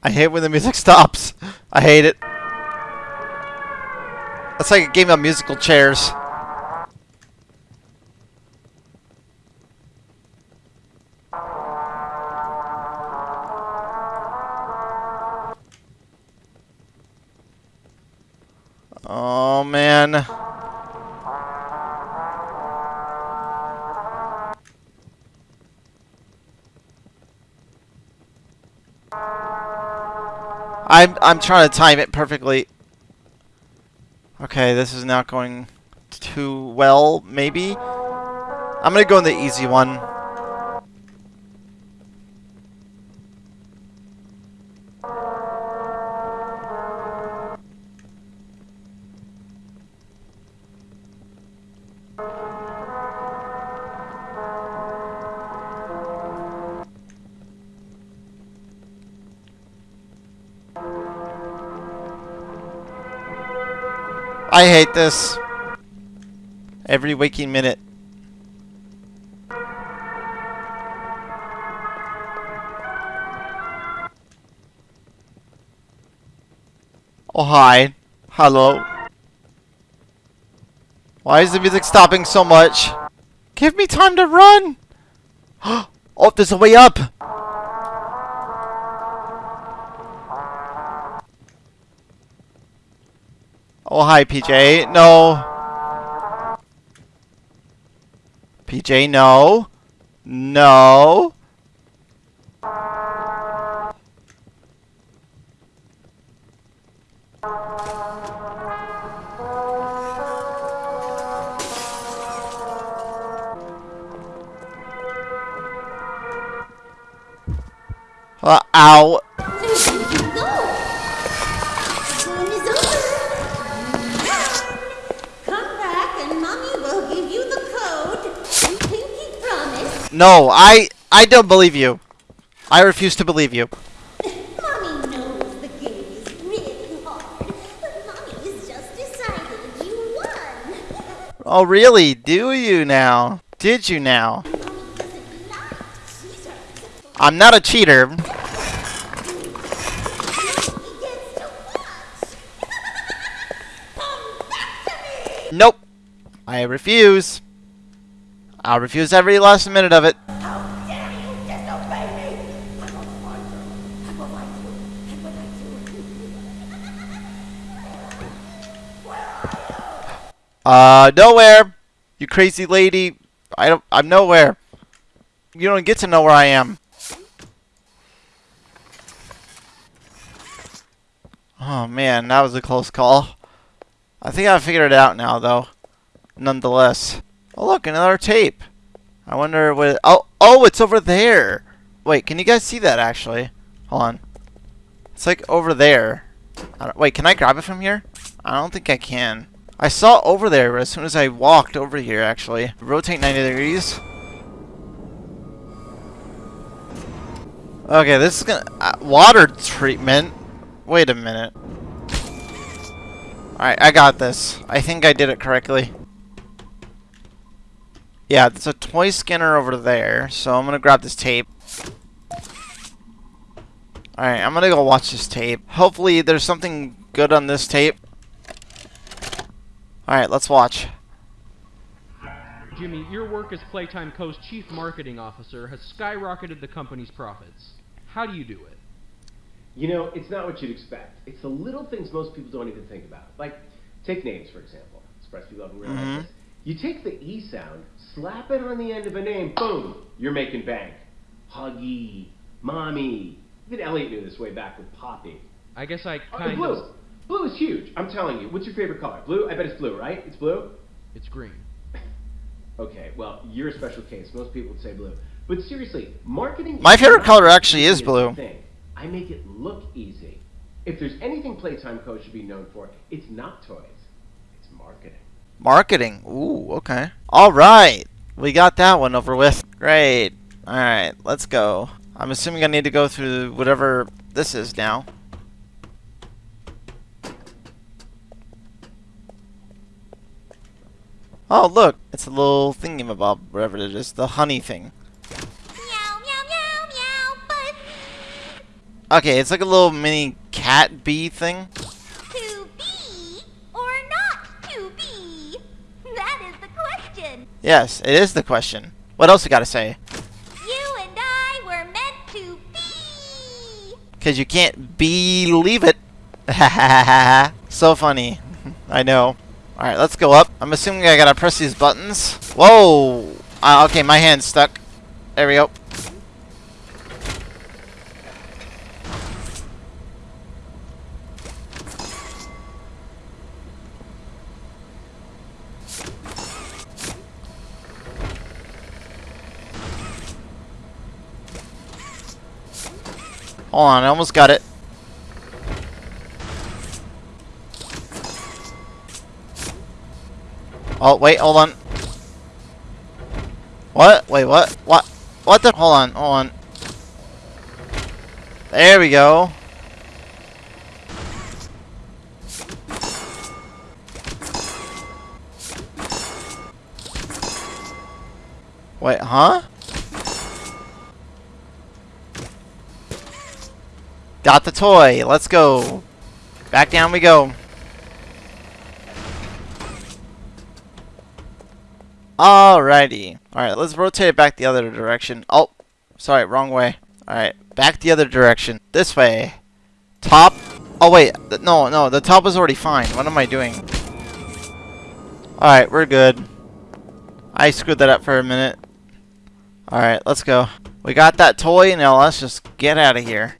I hate when the music stops. I hate it. That's like a game of musical chairs. I'm trying to time it perfectly. Okay, this is not going too well, maybe. I'm gonna go in the easy one. Hate this. Every waking minute. Oh, hi. Hello. Why is the music stopping so much? Give me time to run! oh, there's a way up! Hi, PJ. No. PJ, no. No. No, I I don't believe you. I refuse to believe you. Mommy knows the game is really hard, but mommy has just decided you won. Oh, really? Do you now? Did you now? Mommy doesn't like cheaters. I'm not a cheater. He gets to watch. Come back to me. Nope. I refuse. I'll refuse every last minute of it. Uh, nowhere. You crazy lady. I don't. I'm nowhere. You don't get to know where I am. Oh man, that was a close call. I think I figured it out now, though. Nonetheless. Oh look, another tape. I wonder what. Oh, oh, it's over there. Wait, can you guys see that actually? Hold on. It's like over there. Wait, can I grab it from here? I don't think I can. I saw over there as soon as I walked over here, actually. Rotate 90 degrees. Okay, this is gonna... Uh, water treatment? Wait a minute. Alright, I got this. I think I did it correctly. Yeah, there's a toy scanner over there, so I'm gonna grab this tape. Alright, I'm gonna go watch this tape. Hopefully there's something good on this tape. Alright, let's watch. Jimmy, your work as Playtime Co.'s chief marketing officer has skyrocketed the company's profits. How do you do it? You know, it's not what you'd expect. It's the little things most people don't even think about. Like, take names, for example. Surprise people haven't realized Mhm. this. You take the E sound, slap it on the end of a name, boom, you're making bank. Huggy, Mommy. Even Elliot knew this way back with Poppy. I guess I Oh, kind blue. of. Blue is huge. I'm telling you. What's your favorite color? Blue? I bet it's blue, right? It's blue? It's green. Okay, well, you're a special case. Most people would say blue. But seriously, marketing. My favorite color actually is blue. you think. I make it look easy. If there's anything Playtime Co. should be known for, it's not toys. Marketing. Ooh, okay. Alright. We got that one over with. Great. Alright, let's go. I'm assuming I need to go through whatever this is now. Oh, look. It's a little thingamabob, whatever it is. The honey thing. Meow, meow, meow, meow, but Okay, it's like a little mini cat bee thing. Yes, it is the question. What else you gotta say? You and I were meant to be. Because you can't believe it. so funny. I know. Alright, let's go up. I'm assuming I gotta press these buttons. Whoa! Uh, okay, my hand's stuck. There we go. Hold on, I almost got it. Oh, wait, hold on. What? Wait, what? What? What the? Hold on, hold on. There we go. Wait, huh? Got the toy. Let's go. Back down we go. Alrighty. Alright, let's rotate it back the other direction. Oh, sorry, wrong way. Alright, back the other direction. This way. Top. Oh, wait. No, no, the top is already fine. What am I doing? Alright, we're good. I screwed that up for a minute. Alright, let's go. We got that toy, now let's just get out of here.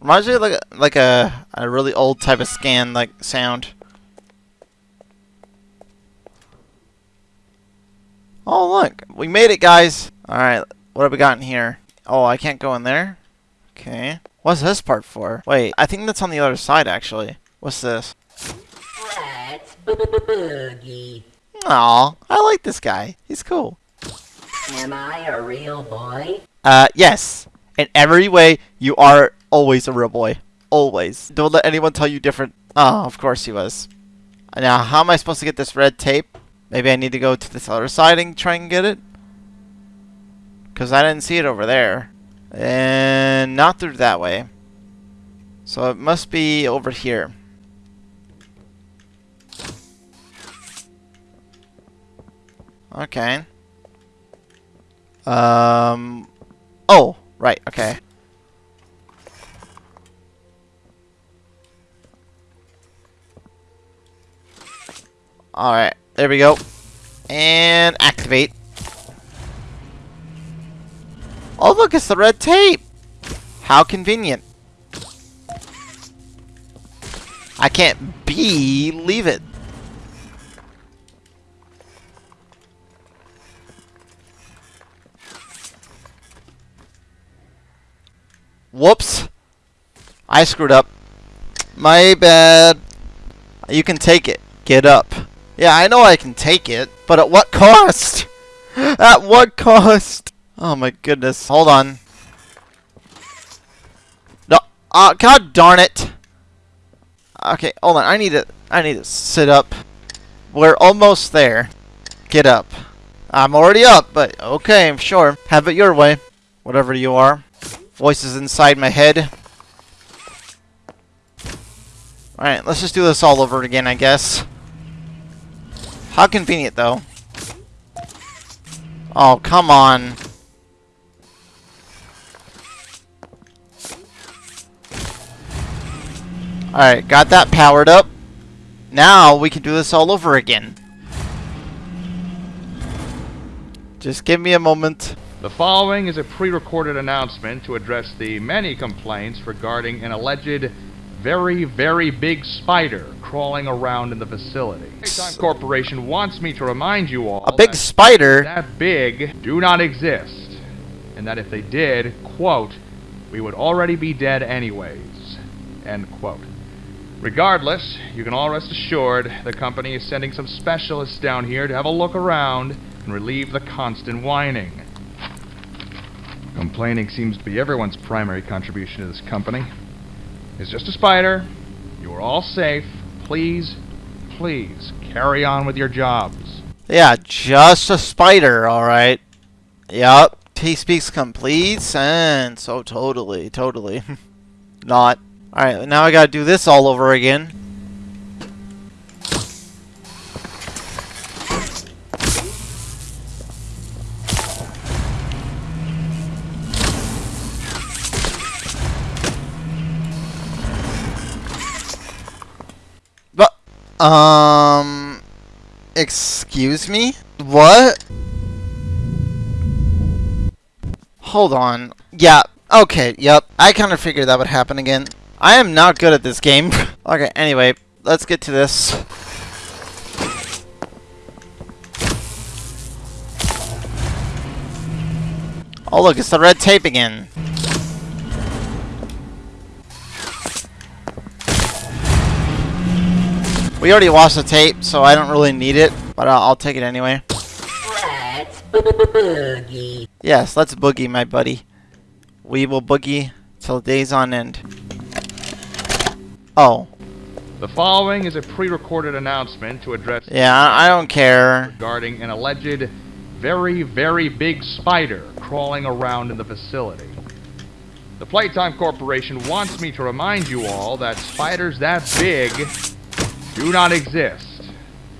Reminds me of like a, like a, a really old type of scan like sound. Oh look, we made it guys. Alright, what have we got in here? Oh, I can't go in there? Okay. What's this part for? Wait, I think that's on the other side actually. What's this? Let's boogie. Aw, I like this guy. He's cool. Am I a real boy? Uh, yes. In every way, you are always a real boy. Always. Don't let anyone tell you different. Oh, of course he was. Now, how am I supposed to get this red tape? Maybe I need to go to this other side and try and get it? Because I didn't see it over there. And not through that way. So it must be over here. Okay. Um. Oh, right. Okay. Alright, there we go. And activate. Oh look, it's the red tape! How convenient. I can't believe it. Whoops. I screwed up. My bad. You can take it. Get up. Yeah, I know I can take it, but at what cost? at what cost? Oh my goodness. Hold on. No. Uh, God darn it. Okay, hold on. I need to. I need to sit up. We're almost there. Get up. I'm already up, but okay, I'm sure. Have it your way. Whatever you are. Voices inside my head. Alright, let's just do this all over again, I guess. How convenient, though. Oh, come on. Alright, got that powered up. Now we can do this all over again. Just give me a moment. The following is a pre-recorded announcement to address the many complaints regarding an alleged very, very big spider crawling around in the facility. Playtime Corporation wants me to remind you all A big that spider? that big do not exist, and that if they did, quote, we would already be dead anyways, end quote. Regardless, you can all rest assured the company is sending some specialists down here to have a look around and relieve the constant whining. Complaining seems to be everyone's primary contribution to this company. It's just a spider. You are all safe. Please, please carry on with your jobs. Yeah, just a spider, alright. Yup. He speaks complete sense. Oh, totally, totally. Not. Alright, now I gotta do this all over again. Um, excuse me? What? Hold on. Yeah, okay, yep. I kind of figured that would happen again. I am not good at this game. okay, anyway, let's get to this. Oh look, it's the red tape again. We already watched the tape, so I don't really need it, but I'll, I'll take it anyway. Let's boogie. Yes, let's boogie, my buddy. We will boogie till days on end. Oh. The following is a pre-recorded announcement to address Yeah, I I don't care. regarding an alleged very, very big spider crawling around in the facility. The Playtime Corporation wants me to remind you all that spiders that big do not exist,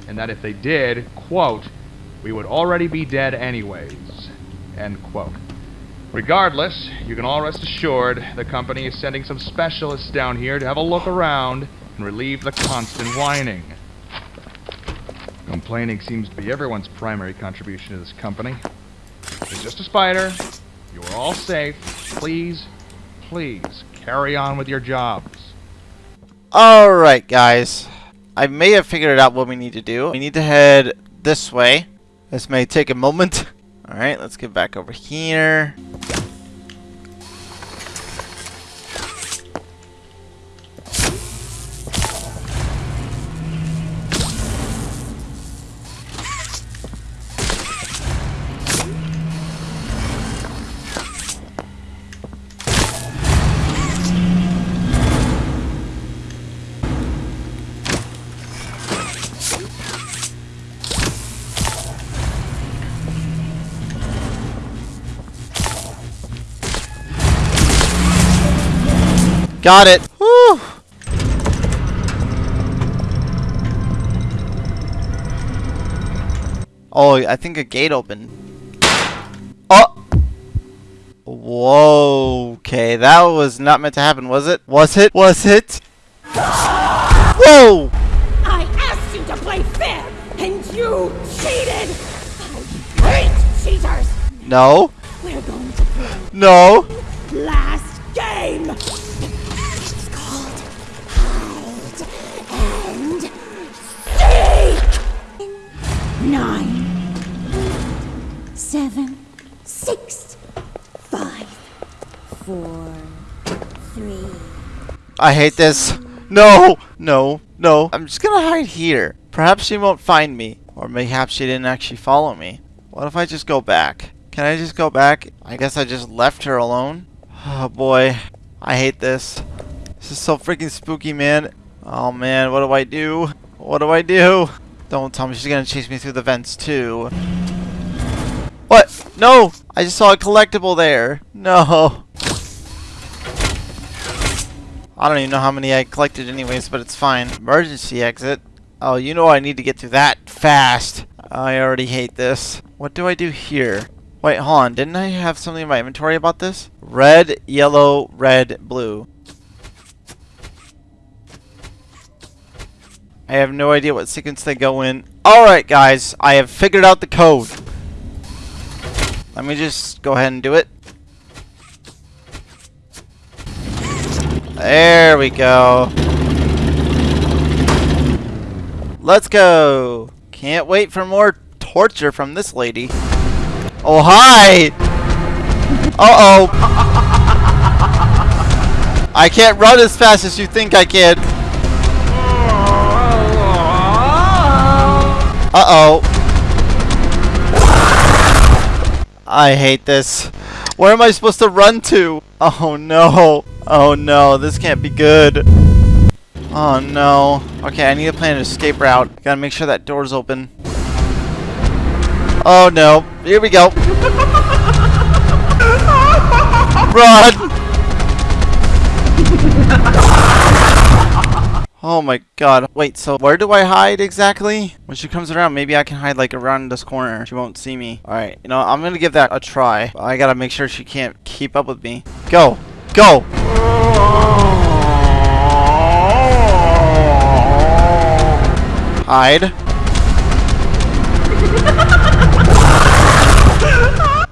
and that if they did, quote, we would already be dead anyways, end quote. Regardless, you can all rest assured the company is sending some specialists down here to have a look around and relieve the constant whining. Complaining seems to be everyone's primary contribution to this company. It's just a spider. You are all safe. Please, please, carry on with your jobs. Alright, guys. I may have figured out what we need to do. We need to head this way. This may take a moment. Alright, let's get back over here. Got it. Whew. Oh, I think a gate opened. Oh! Whoa. Okay, that was not meant to happen, was it? Was it? Was it? Whoa! I asked you to play fair, and you cheated! Oh, I hate cheaters! No. We're going to play No. last game! Nine, seven, six, five, four, three. I hate this. No, no, no. I'm just gonna hide here. Perhaps she won't find me. Or perhaps she didn't actually follow me. What if I just go back? Can I just go back? I guess I just left her alone. Oh boy. I hate this. This is so freaking spooky, man. Oh man, what do I do? What do I do? Don't tell me she's gonna chase me through the vents too. What? No! I just saw a collectible there. No. I don't even know how many I collected anyways, but it's fine. Emergency exit. Oh, you know I need to get through that fast. I already hate this. What do I do here? Wait, hold on. Didn't I have something in my inventory about this? Red, yellow, red, blue. I have no idea what sequence they go in. Alright, guys. I have figured out the code. Let me just go ahead and do it. There we go. Let's go. Can't wait for more torture from this lady. Oh, hi! Uh-oh. I can't run as fast as you think I can. Uh-oh. I hate this. Where am I supposed to run to? Oh no. Oh no, this can't be good. Oh no. Okay, I need to plan an escape route. Gotta make sure that door's open. Oh no. Here we go. Run! Oh my god. Wait, so where do I hide exactly? When she comes around, maybe I can hide like around this corner. She won't see me. Alright, you know, I'm gonna give that a try. I gotta make sure she can't keep up with me. Go! Go! Hide.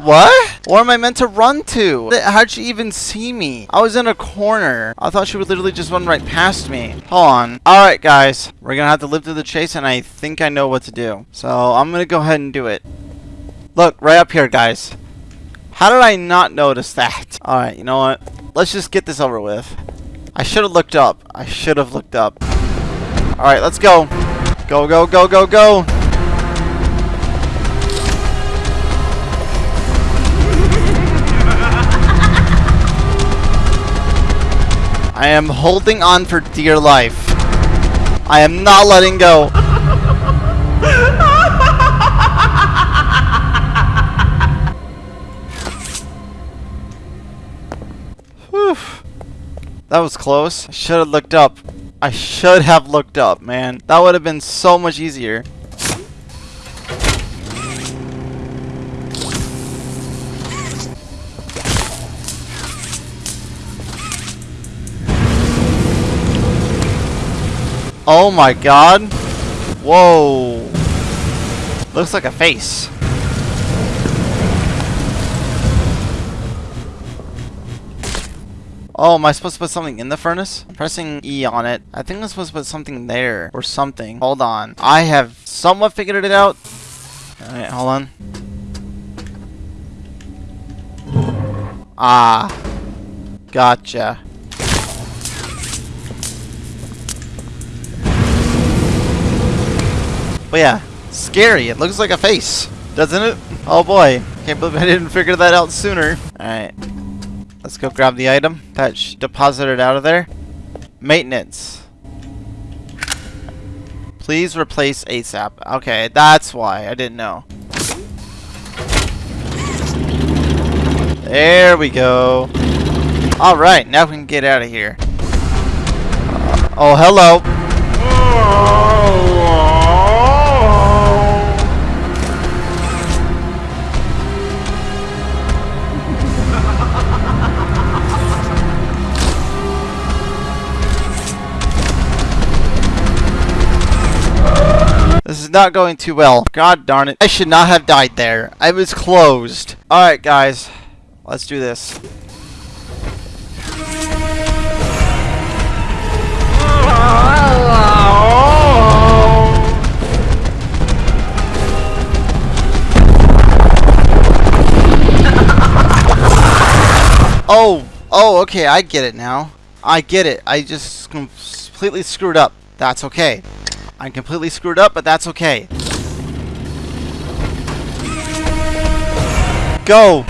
What? Where am I meant to run to? How'd she even see me? I was in a corner. I thought she would literally just run right past me. Hold on. Alright, guys. We're gonna have to live through the chase, and I think I know what to do. So, I'm gonna go ahead and do it. Look, right up here, guys. How did I not notice that? Alright, you know what? Let's just get this over with. I should have looked up. I should have looked up. Alright, let's go. Go, go, go, go, go. I am holding on for dear life. I am not letting go. That was close. I should have looked up. I should have looked up, man. That would have been so much easier. Oh my god. Whoa. Looks like a face. Oh, am I supposed to put something in the furnace? Pressing E on it. I think I'm supposed to put something there or something. Hold on. I have somewhat figured it out. Alright, hold on. Ah. Gotcha. But yeah, scary. It looks like a face, doesn't it? Oh boy, can't believe I didn't figure that out sooner. Alright, let's go grab the item that deposited out of there. Maintenance. Please replace ASAP. Okay, that's why. I didn't know. There we go. Alright, now we can get out of here. Uh, oh, hello. This is not going too well. God darn it. I should not have died there. I was closed. Alright, guys. Let's do this. Oh, oh, okay, I get it now. I get it. I just completely screwed up. That's okay. I'm completely screwed up, but that's okay. Go!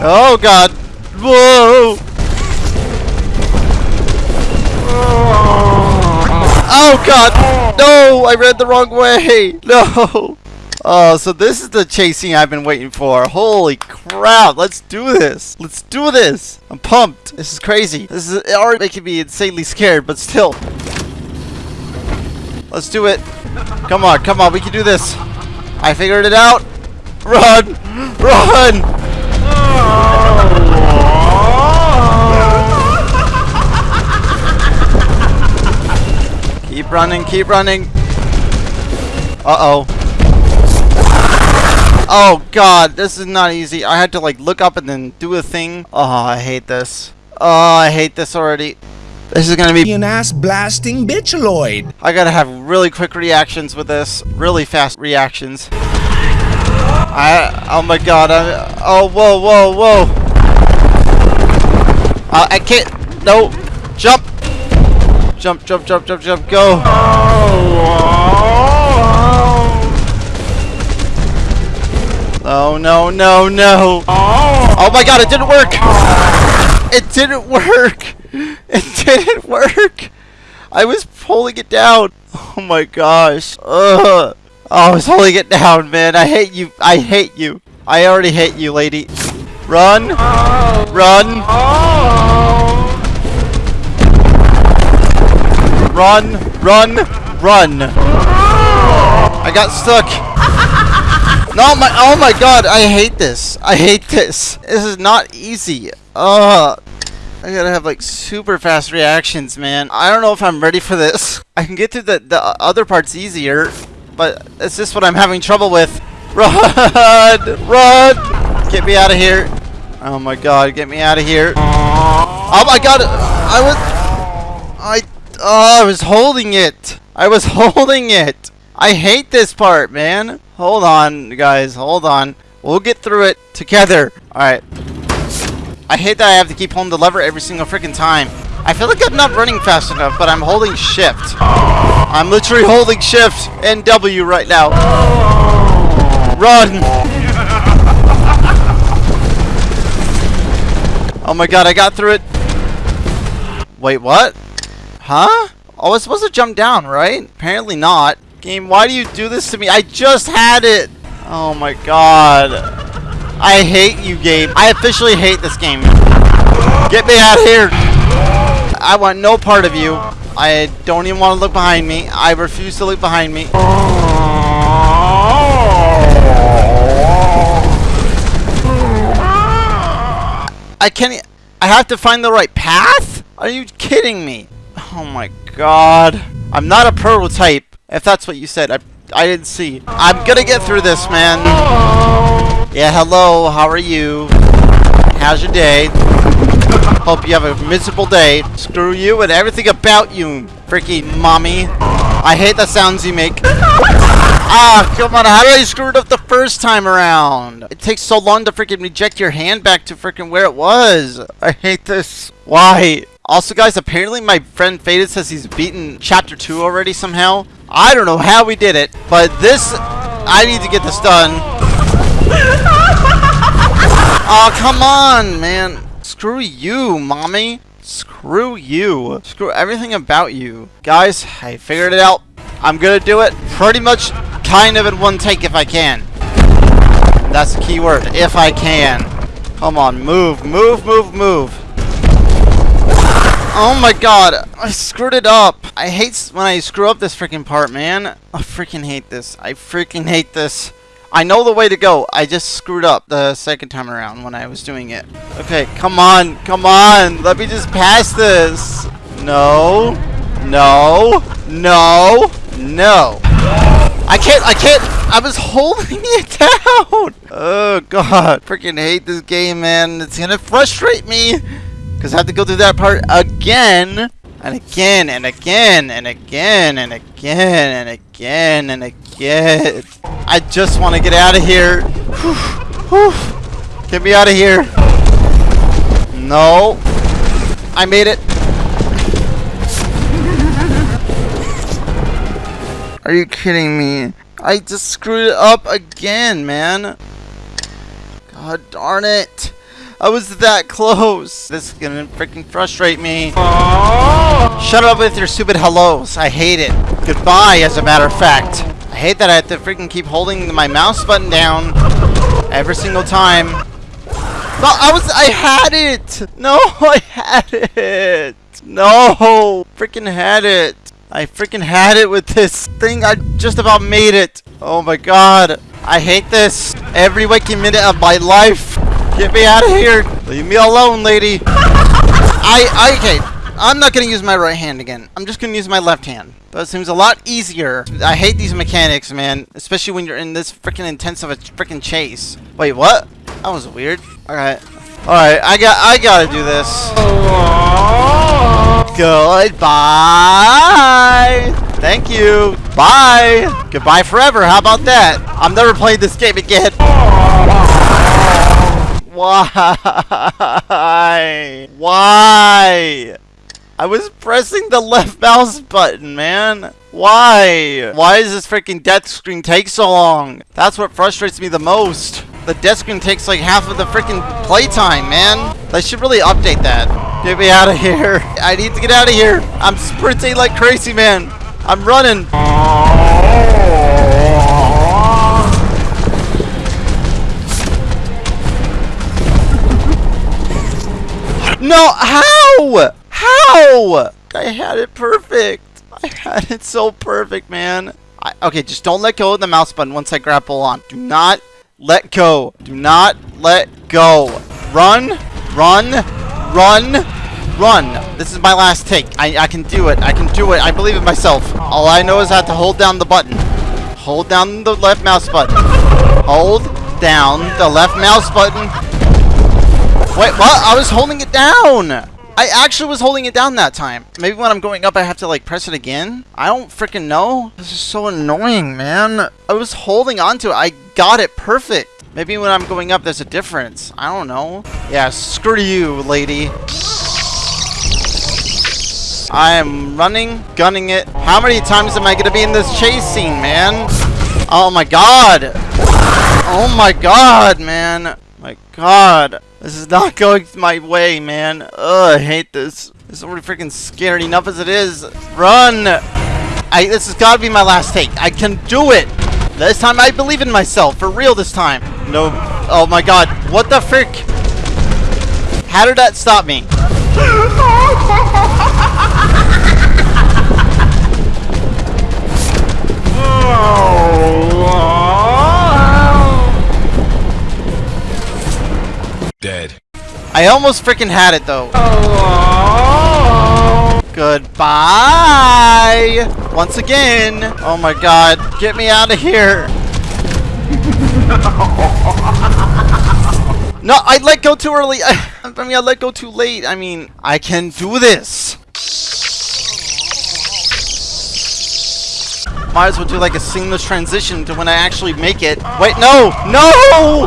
Oh god! Whoa! Oh god! No! I read the wrong way! No! Oh, so this is the chasing I've been waiting for. Holy crap! Let's do this! Let's do this! I'm pumped! This is crazy. This is already making me insanely scared, but still. Let's do it. Come on, come on, we can do this. I figured it out. Run! Run! Oh. Keep running, keep running. Uh-oh. Oh god, this is not easy. I had to like look up and then do a thing. Oh, I hate this. Oh, I hate this already. This is gonna be an ass blasting bitchaloid. I gotta have really quick reactions with this. Really fast reactions. I, oh my god, I, oh, whoa, whoa, whoa. Uh, I can't, no. Jump, jump, jump, jump, jump, go. Oh, no, no, no. Oh my god, it didn't work. It didn't work. It didn't work. I was pulling it down. Oh my gosh. Ugh. Oh, I was holding it down, man. I hate you. I hate you. I already hate you, lady. Run. Run. Run. Run. Run. I got stuck. No, my. Oh my god. I hate this. I hate this. This is not easy. Ugh. I gotta have like super fast reactions, man. I don't know if I'm ready for this. I can get through the, the other parts easier, but it's just what I'm having trouble with. Run! Run! Get me out of here. Oh my god, get me out of here. Oh my god! I was... I... Oh, I was holding it. I was holding it. I hate this part, man. Hold on, guys. Hold on. We'll get through it together. Alright. I hate that I have to keep holding the lever every single freaking time. I feel like I'm not running fast enough, but I'm holding shift. I'm literally holding shift and W right now. Run! Oh my god, I got through it. Wait, what? Huh? Oh, I was supposed to jump down, right? Apparently not. Game, why do you do this to me? I just had it! Oh my god. I hate you, game. I officially hate this game. Get me out of here! I want no part of you. I don't even want to look behind me. I refuse to look behind me. I can't... I have to find the right path? Are you kidding me? Oh my god. I'm not a prototype, if that's what you said. I, I didn't see. I'm gonna get through this, man. Yeah, hello. How are you? How's your day? Hope you have a miserable day. Screw you and everything about you, freaking mommy. I hate the sounds you make. Ah, come on. How did I screw it up the first time around? It takes so long to freaking reject your hand back to freaking where it was. I hate this. Why? Also, guys, apparently my friend Faded says he's beaten Chapter 2 already somehow. I don't know how we did it, but this... I need to get this done. Oh, come on, man. Screw you, mommy. Screw you. Screw everything about you. Guys, I figured it out. I'm gonna do it pretty much kind of in one take if I can. That's the key word. If I can. Come on, move, move, move, move. Oh my god, I screwed it up. I hate when I screw up this freaking part, man. I freaking hate this. I freaking hate this. I know the way to go. I just screwed up the second time around when I was doing it. Okay, come on, come on. Let me just pass this. No, no, no, no. I can't, I can't. I was holding it down. Oh, God. Freaking hate this game, man. It's going to frustrate me. Because I have to go through that part again. And again, and again, and again, and again, and again, and again. I just want to get out of here. Get me out of here. No. I made it. Are you kidding me? I just screwed it up again, man. God darn it. I was that close. This is gonna freaking frustrate me. Shut up with your stupid hellos. I hate it. Goodbye, as a matter of fact. I hate that I have to freaking keep holding my mouse button down every single time. No, I was- I had it! No, I had it! No! Freaking had it! I freaking had it with this thing. I just about made it. Oh my god. I hate this. Every waking minute of my life. Get me out of here. Leave me alone, lady. I, I, okay. I'm not going to use my right hand again. I'm just going to use my left hand. That seems a lot easier. I hate these mechanics, man. Especially when you're in this freaking intense of a freaking chase. Wait, what? That was weird. Alright. Alright, I got I gotta do this. Goodbye. Thank you. Bye. Goodbye forever. How about that? I'm never playing this game again. Why? Why? I was pressing the left mouse button, man. Why? Why does this freaking death screen take so long? That's what frustrates me the most. The death screen takes like half of the freaking playtime, man. They should really update that. Get me out of here. I need to get out of here. I'm sprinting like crazy, man. I'm running. No, how? How? I had it perfect. I had it so perfect, man. I, okay, just don't let go of the mouse button once I grapple on. Do not let go. Do not let go. Run, run, run, run. This is my last take. I, I can do it. I can do it. I believe in myself. All I know is I have to hold down the button. Hold down the left mouse button. Hold down the left mouse button. Wait, what? I was holding it down. I actually was holding it down that time. Maybe when I'm going up, I have to like press it again. I don't freaking know. This is so annoying, man. I was holding on to it. I got it perfect. Maybe when I'm going up, there's a difference. I don't know. Yeah, screw you, lady. I am running, gunning it. How many times am I going to be in this chase scene, man? Oh my god. Oh my god, man. My god. This is not going my way, man. Ugh, I hate this. It's already freaking scary enough as it is. Run! I, this has got to be my last take. I can do it! This time I believe in myself. For real this time. No. Oh my god. What the frick? How did that stop me? Oh. Dead. I almost freaking had it though. Goodbye! Once again. Oh my god. Get me out of here. no, I let go too early. I, I mean, I let go too late. I mean, I can do this. Might as well do like a seamless transition to when I actually make it. Wait, no! No!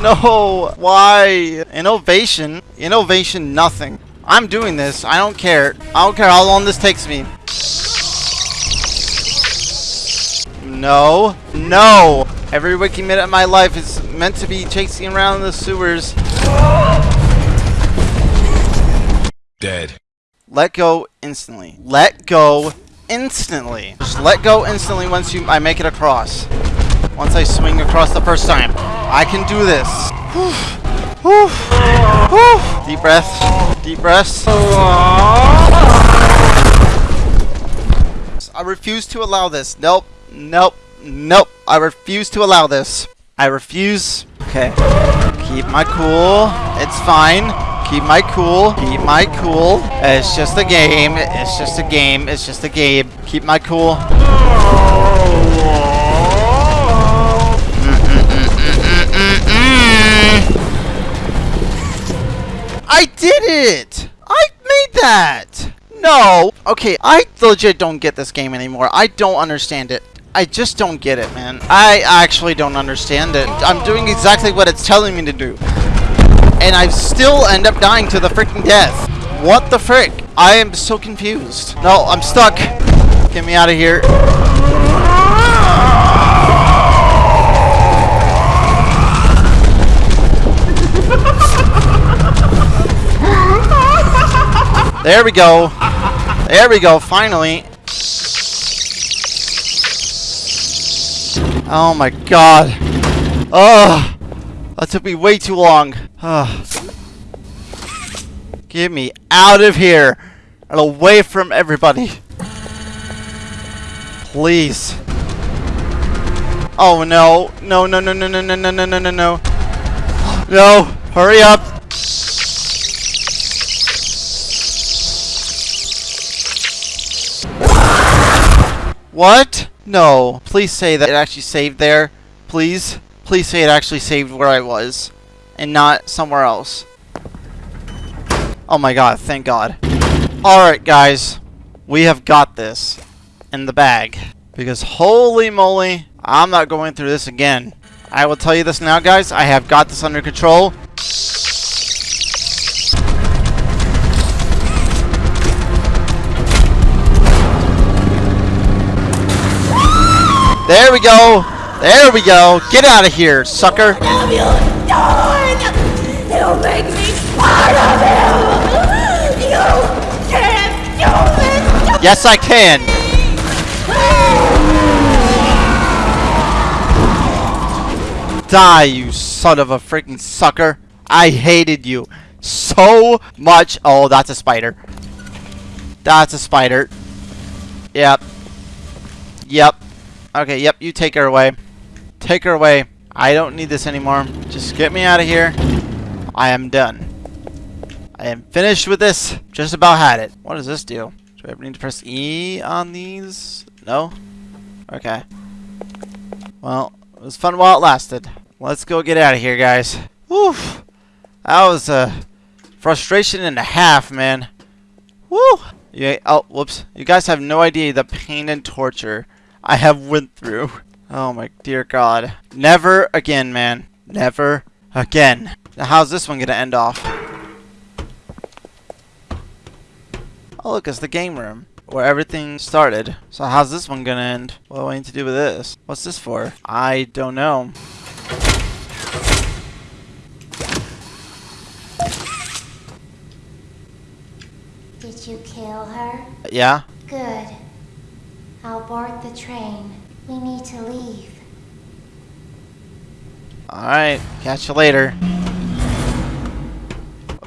No! Why? Innovation? Innovation, nothing. I'm doing this. I don't care. I don't care how long this takes me. No. No! Every waking minute of my life is meant to be chasing around the sewers. Dead. Let go instantly. Let go instantly. Just let go instantly once you I make it across. Once I swing across the first time. I can do this. Deep breaths. Deep breaths. I refuse to allow this. Nope. Nope. Nope. I refuse to allow this. I refuse. Okay. Keep my cool. It's fine. Keep my cool. Keep my cool. It's just a game. It's just a game. It's just a game. Keep my cool. I did it! I made that! No! Okay, I legit don't get this game anymore. I don't understand it. I just don't get it, man. I actually don't understand it. I'm doing exactly what it's telling me to do. And I still end up dying to the freaking death. What the frick? I am so confused. No, I'm stuck. Get me out of here. There we go. There we go, finally. Oh my god. Oh, that took me way too long. Oh. Get me out of here and away from everybody. Please. Oh no. No, no, no, no, no, no, no, no, no, no, no. No, hurry up. What? No. Please say that it actually saved there. Please. Please say it actually saved where I was. And not somewhere else. Oh my god, thank god. Alright guys. We have got this. In the bag. Because holy moly, I'm not going through this again. I will tell you this now guys, I have got this under control. There we go. There we go. Get out of here, sucker. What you done? You make me part of you! You can't do this! Yes, I can. Die, you son of a freaking sucker. I hated you so much. Oh, that's a spider. That's a spider. Yep. Yep. Okay, yep, you take her away. Take her away. I don't need this anymore. Just get me out of here. I am done. I am finished with this. Just about had it. What does this do? Do I ever need to press E on these? No? Okay. Well, it was fun while it lasted. Let's go get out of here, guys. Whew. That was a frustration and a half, man. Woo! Yeah, oh, whoops. You guys have no idea the pain and torture I have went through. Oh my dear god. Never again, man. Never again. Now how's this one gonna end off? Oh look, it's the game room. Where everything started. So how's this one gonna end? What do I need to do with this? What's this for? I don't know. Did you kill her? Yeah? Good. I'll board the train. We need to leave. Alright, catch you later.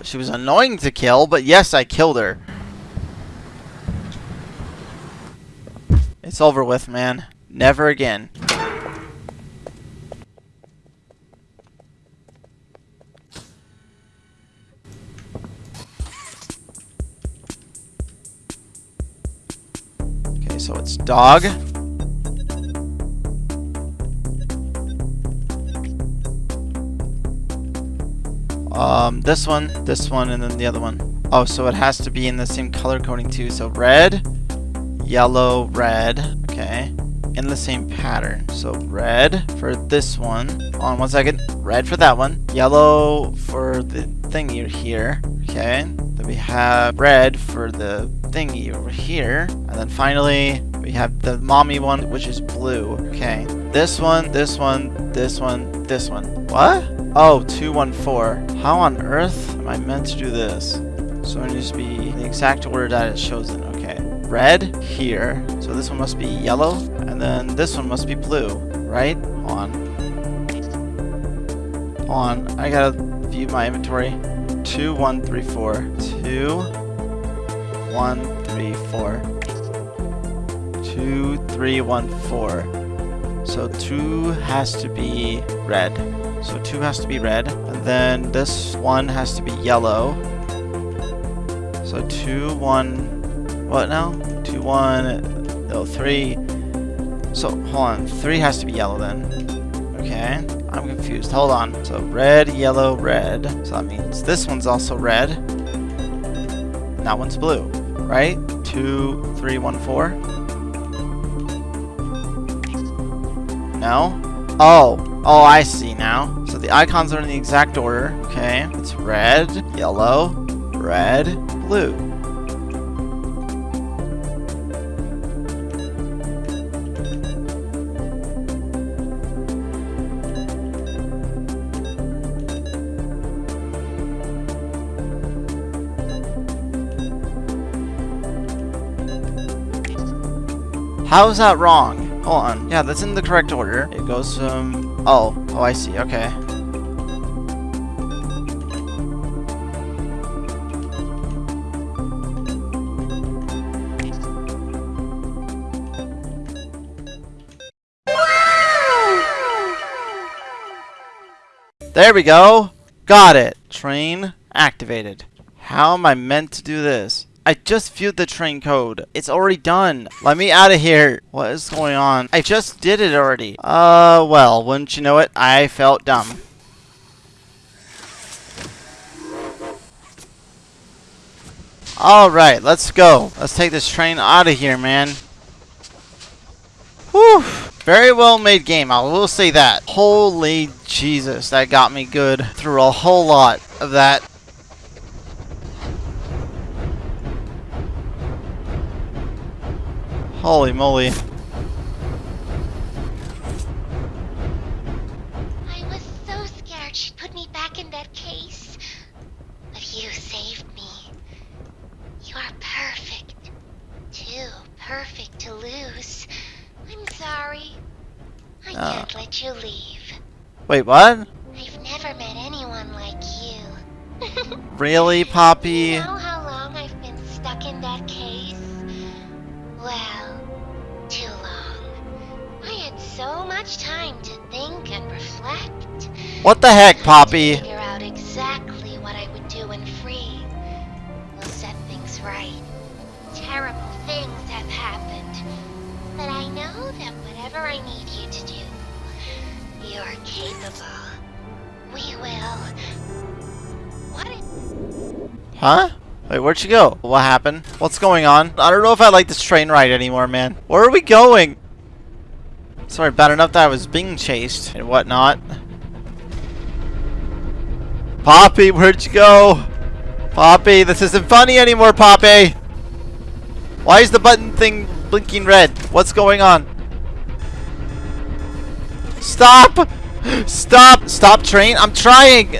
She was annoying to kill, but yes, I killed her. It's over with, man. Never again. Okay, so it's dog. Um, this one, this one, and then the other one. Oh, so it has to be in the same color coding too. So red, yellow, red. Okay. In the same pattern. So red for this one. On one second. Red for that one. Yellow for the thingy here. Okay. Then we have red for the thingy over here. And then finally, we have the mommy one, which is blue. Okay. This one, this one, this one, this one. What? Oh, 214. How on earth am I meant to do this? So it needs to be the exact order that it shows in. Okay. Red here. So this one must be yellow. And then this one must be blue. Right? On. On. I gotta view my inventory. 2, 1, 3, 4. 2, 1, 3, 4. 2, 3, 1, 4. So 2 has to be red. So 2 has to be red. And then this one has to be yellow. So 2, 1... What now? 2, 1... No, 3... So, hold on. 3 has to be yellow then. Okay. I'm confused. Hold on. So red, yellow, red. So that means this one's also red. That one's blue. Right? 2, 3, 1, 4. No? Oh. Oh, I see now. So the icons are in the exact order. Okay. It's red, yellow, red, blue. How is that wrong? Hold on. Yeah, that's in the correct order. It goes from... Oh. Oh, I see. Okay. There we go. Got it. Train activated. How am I meant to do this? I just viewed the train code. It's already done. Let me out of here. What is going on? I just did it already. Uh, well, wouldn't you know it? I felt dumb. Alright, let's go. Let's take this train out of here, man. Whew. Very well made game, I will say that. Holy Jesus, that got me good through a whole lot of that. Holy moly. I was so scared she put me back in that case. But you saved me. You're perfect. Too perfect to lose. I'm sorry. I can't let you leave. Wait, what? I've never met anyone like you. really, Poppy? You know so much time to think and reflect. What the heck, Poppy? Figure out exactly what I would do when free. We'll set things right. Terrible things have happened. But I know that whatever I need you to do, you're capable. We will. What if Huh? Wait, where'd she go? What happened? What's going on? I don't know if I like this train ride anymore, man. Where are we going? Sorry, bad enough that I was being chased and whatnot. Poppy, where'd you go? Poppy, this isn't funny anymore, Poppy! Why is the button thing blinking red? What's going on? Stop! Stop! Stop, train! I'm trying!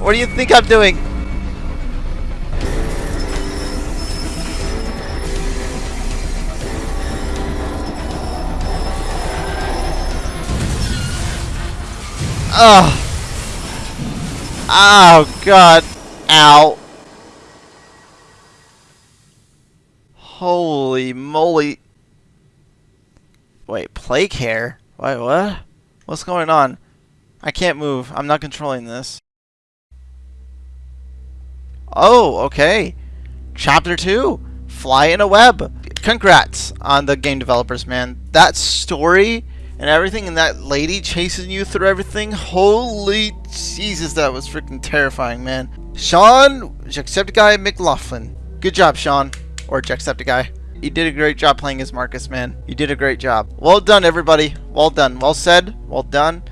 What do you think I'm doing? Oh. Oh, God. Ow. Holy moly. Wait, play care? Wait, what? What's going on? I can't move. I'm not controlling this. Oh, okay. Chapter 2. Fly in a web. Congrats on the game developers, man. That story and everything and that lady chasing you through everything. Holy Jesus, that was freaking terrifying, man. Sean Jacksepticeye McLoughlin. Good job, Sean. Or Jacksepticeye. You did a great job playing as Marcus, man. You did a great job. Well done, everybody. Well done. Well said. Well done.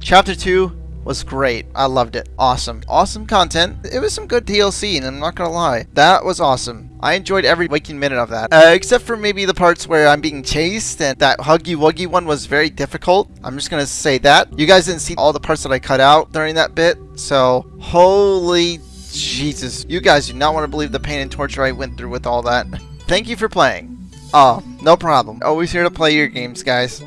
Chapter 2 was great. I loved it. Awesome. Awesome content. It was some good DLC, and I'm not gonna lie. That was awesome. I enjoyed every waking minute of that. Uh, except for maybe the parts where I'm being chased, and that Huggy Wuggy one was very difficult. I'm just gonna say that. You guys didn't see all the parts that I cut out during that bit, so holy Jesus. You guys do not want to believe the pain and torture I went through with all that. Thank you for playing. Oh, no problem. Always here to play your games, guys.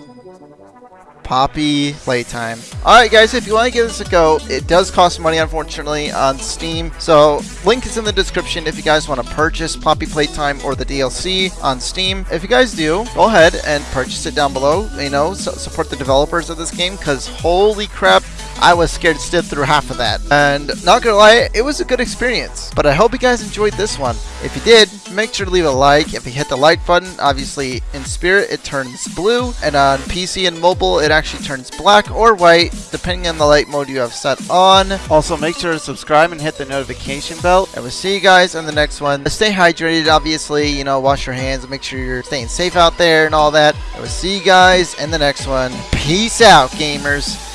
Poppy Playtime. Alright guys, if you want to give this a go, it does cost money unfortunately on Steam. So link is in the description if you guys want to purchase Poppy Playtime or the DLC on Steam. If you guys do, go ahead and purchase it down below. You know, so support the developers of this game because holy crap, I was scared to stiff through half of that. And not gonna lie, it was a good experience. But I hope you guys enjoyed this one. If you did, make sure to leave a like. If you hit the like button, obviously in spirit it turns blue. And on PC and mobile it actually turns black or white, depending on the light mode you have set on. Also make sure to subscribe and hit the notification bell. And we'll see you guys in the next one. Stay hydrated, obviously, you know, wash your hands and make sure you're staying safe out there and all that. And we'll see you guys in the next one. Peace out, gamers.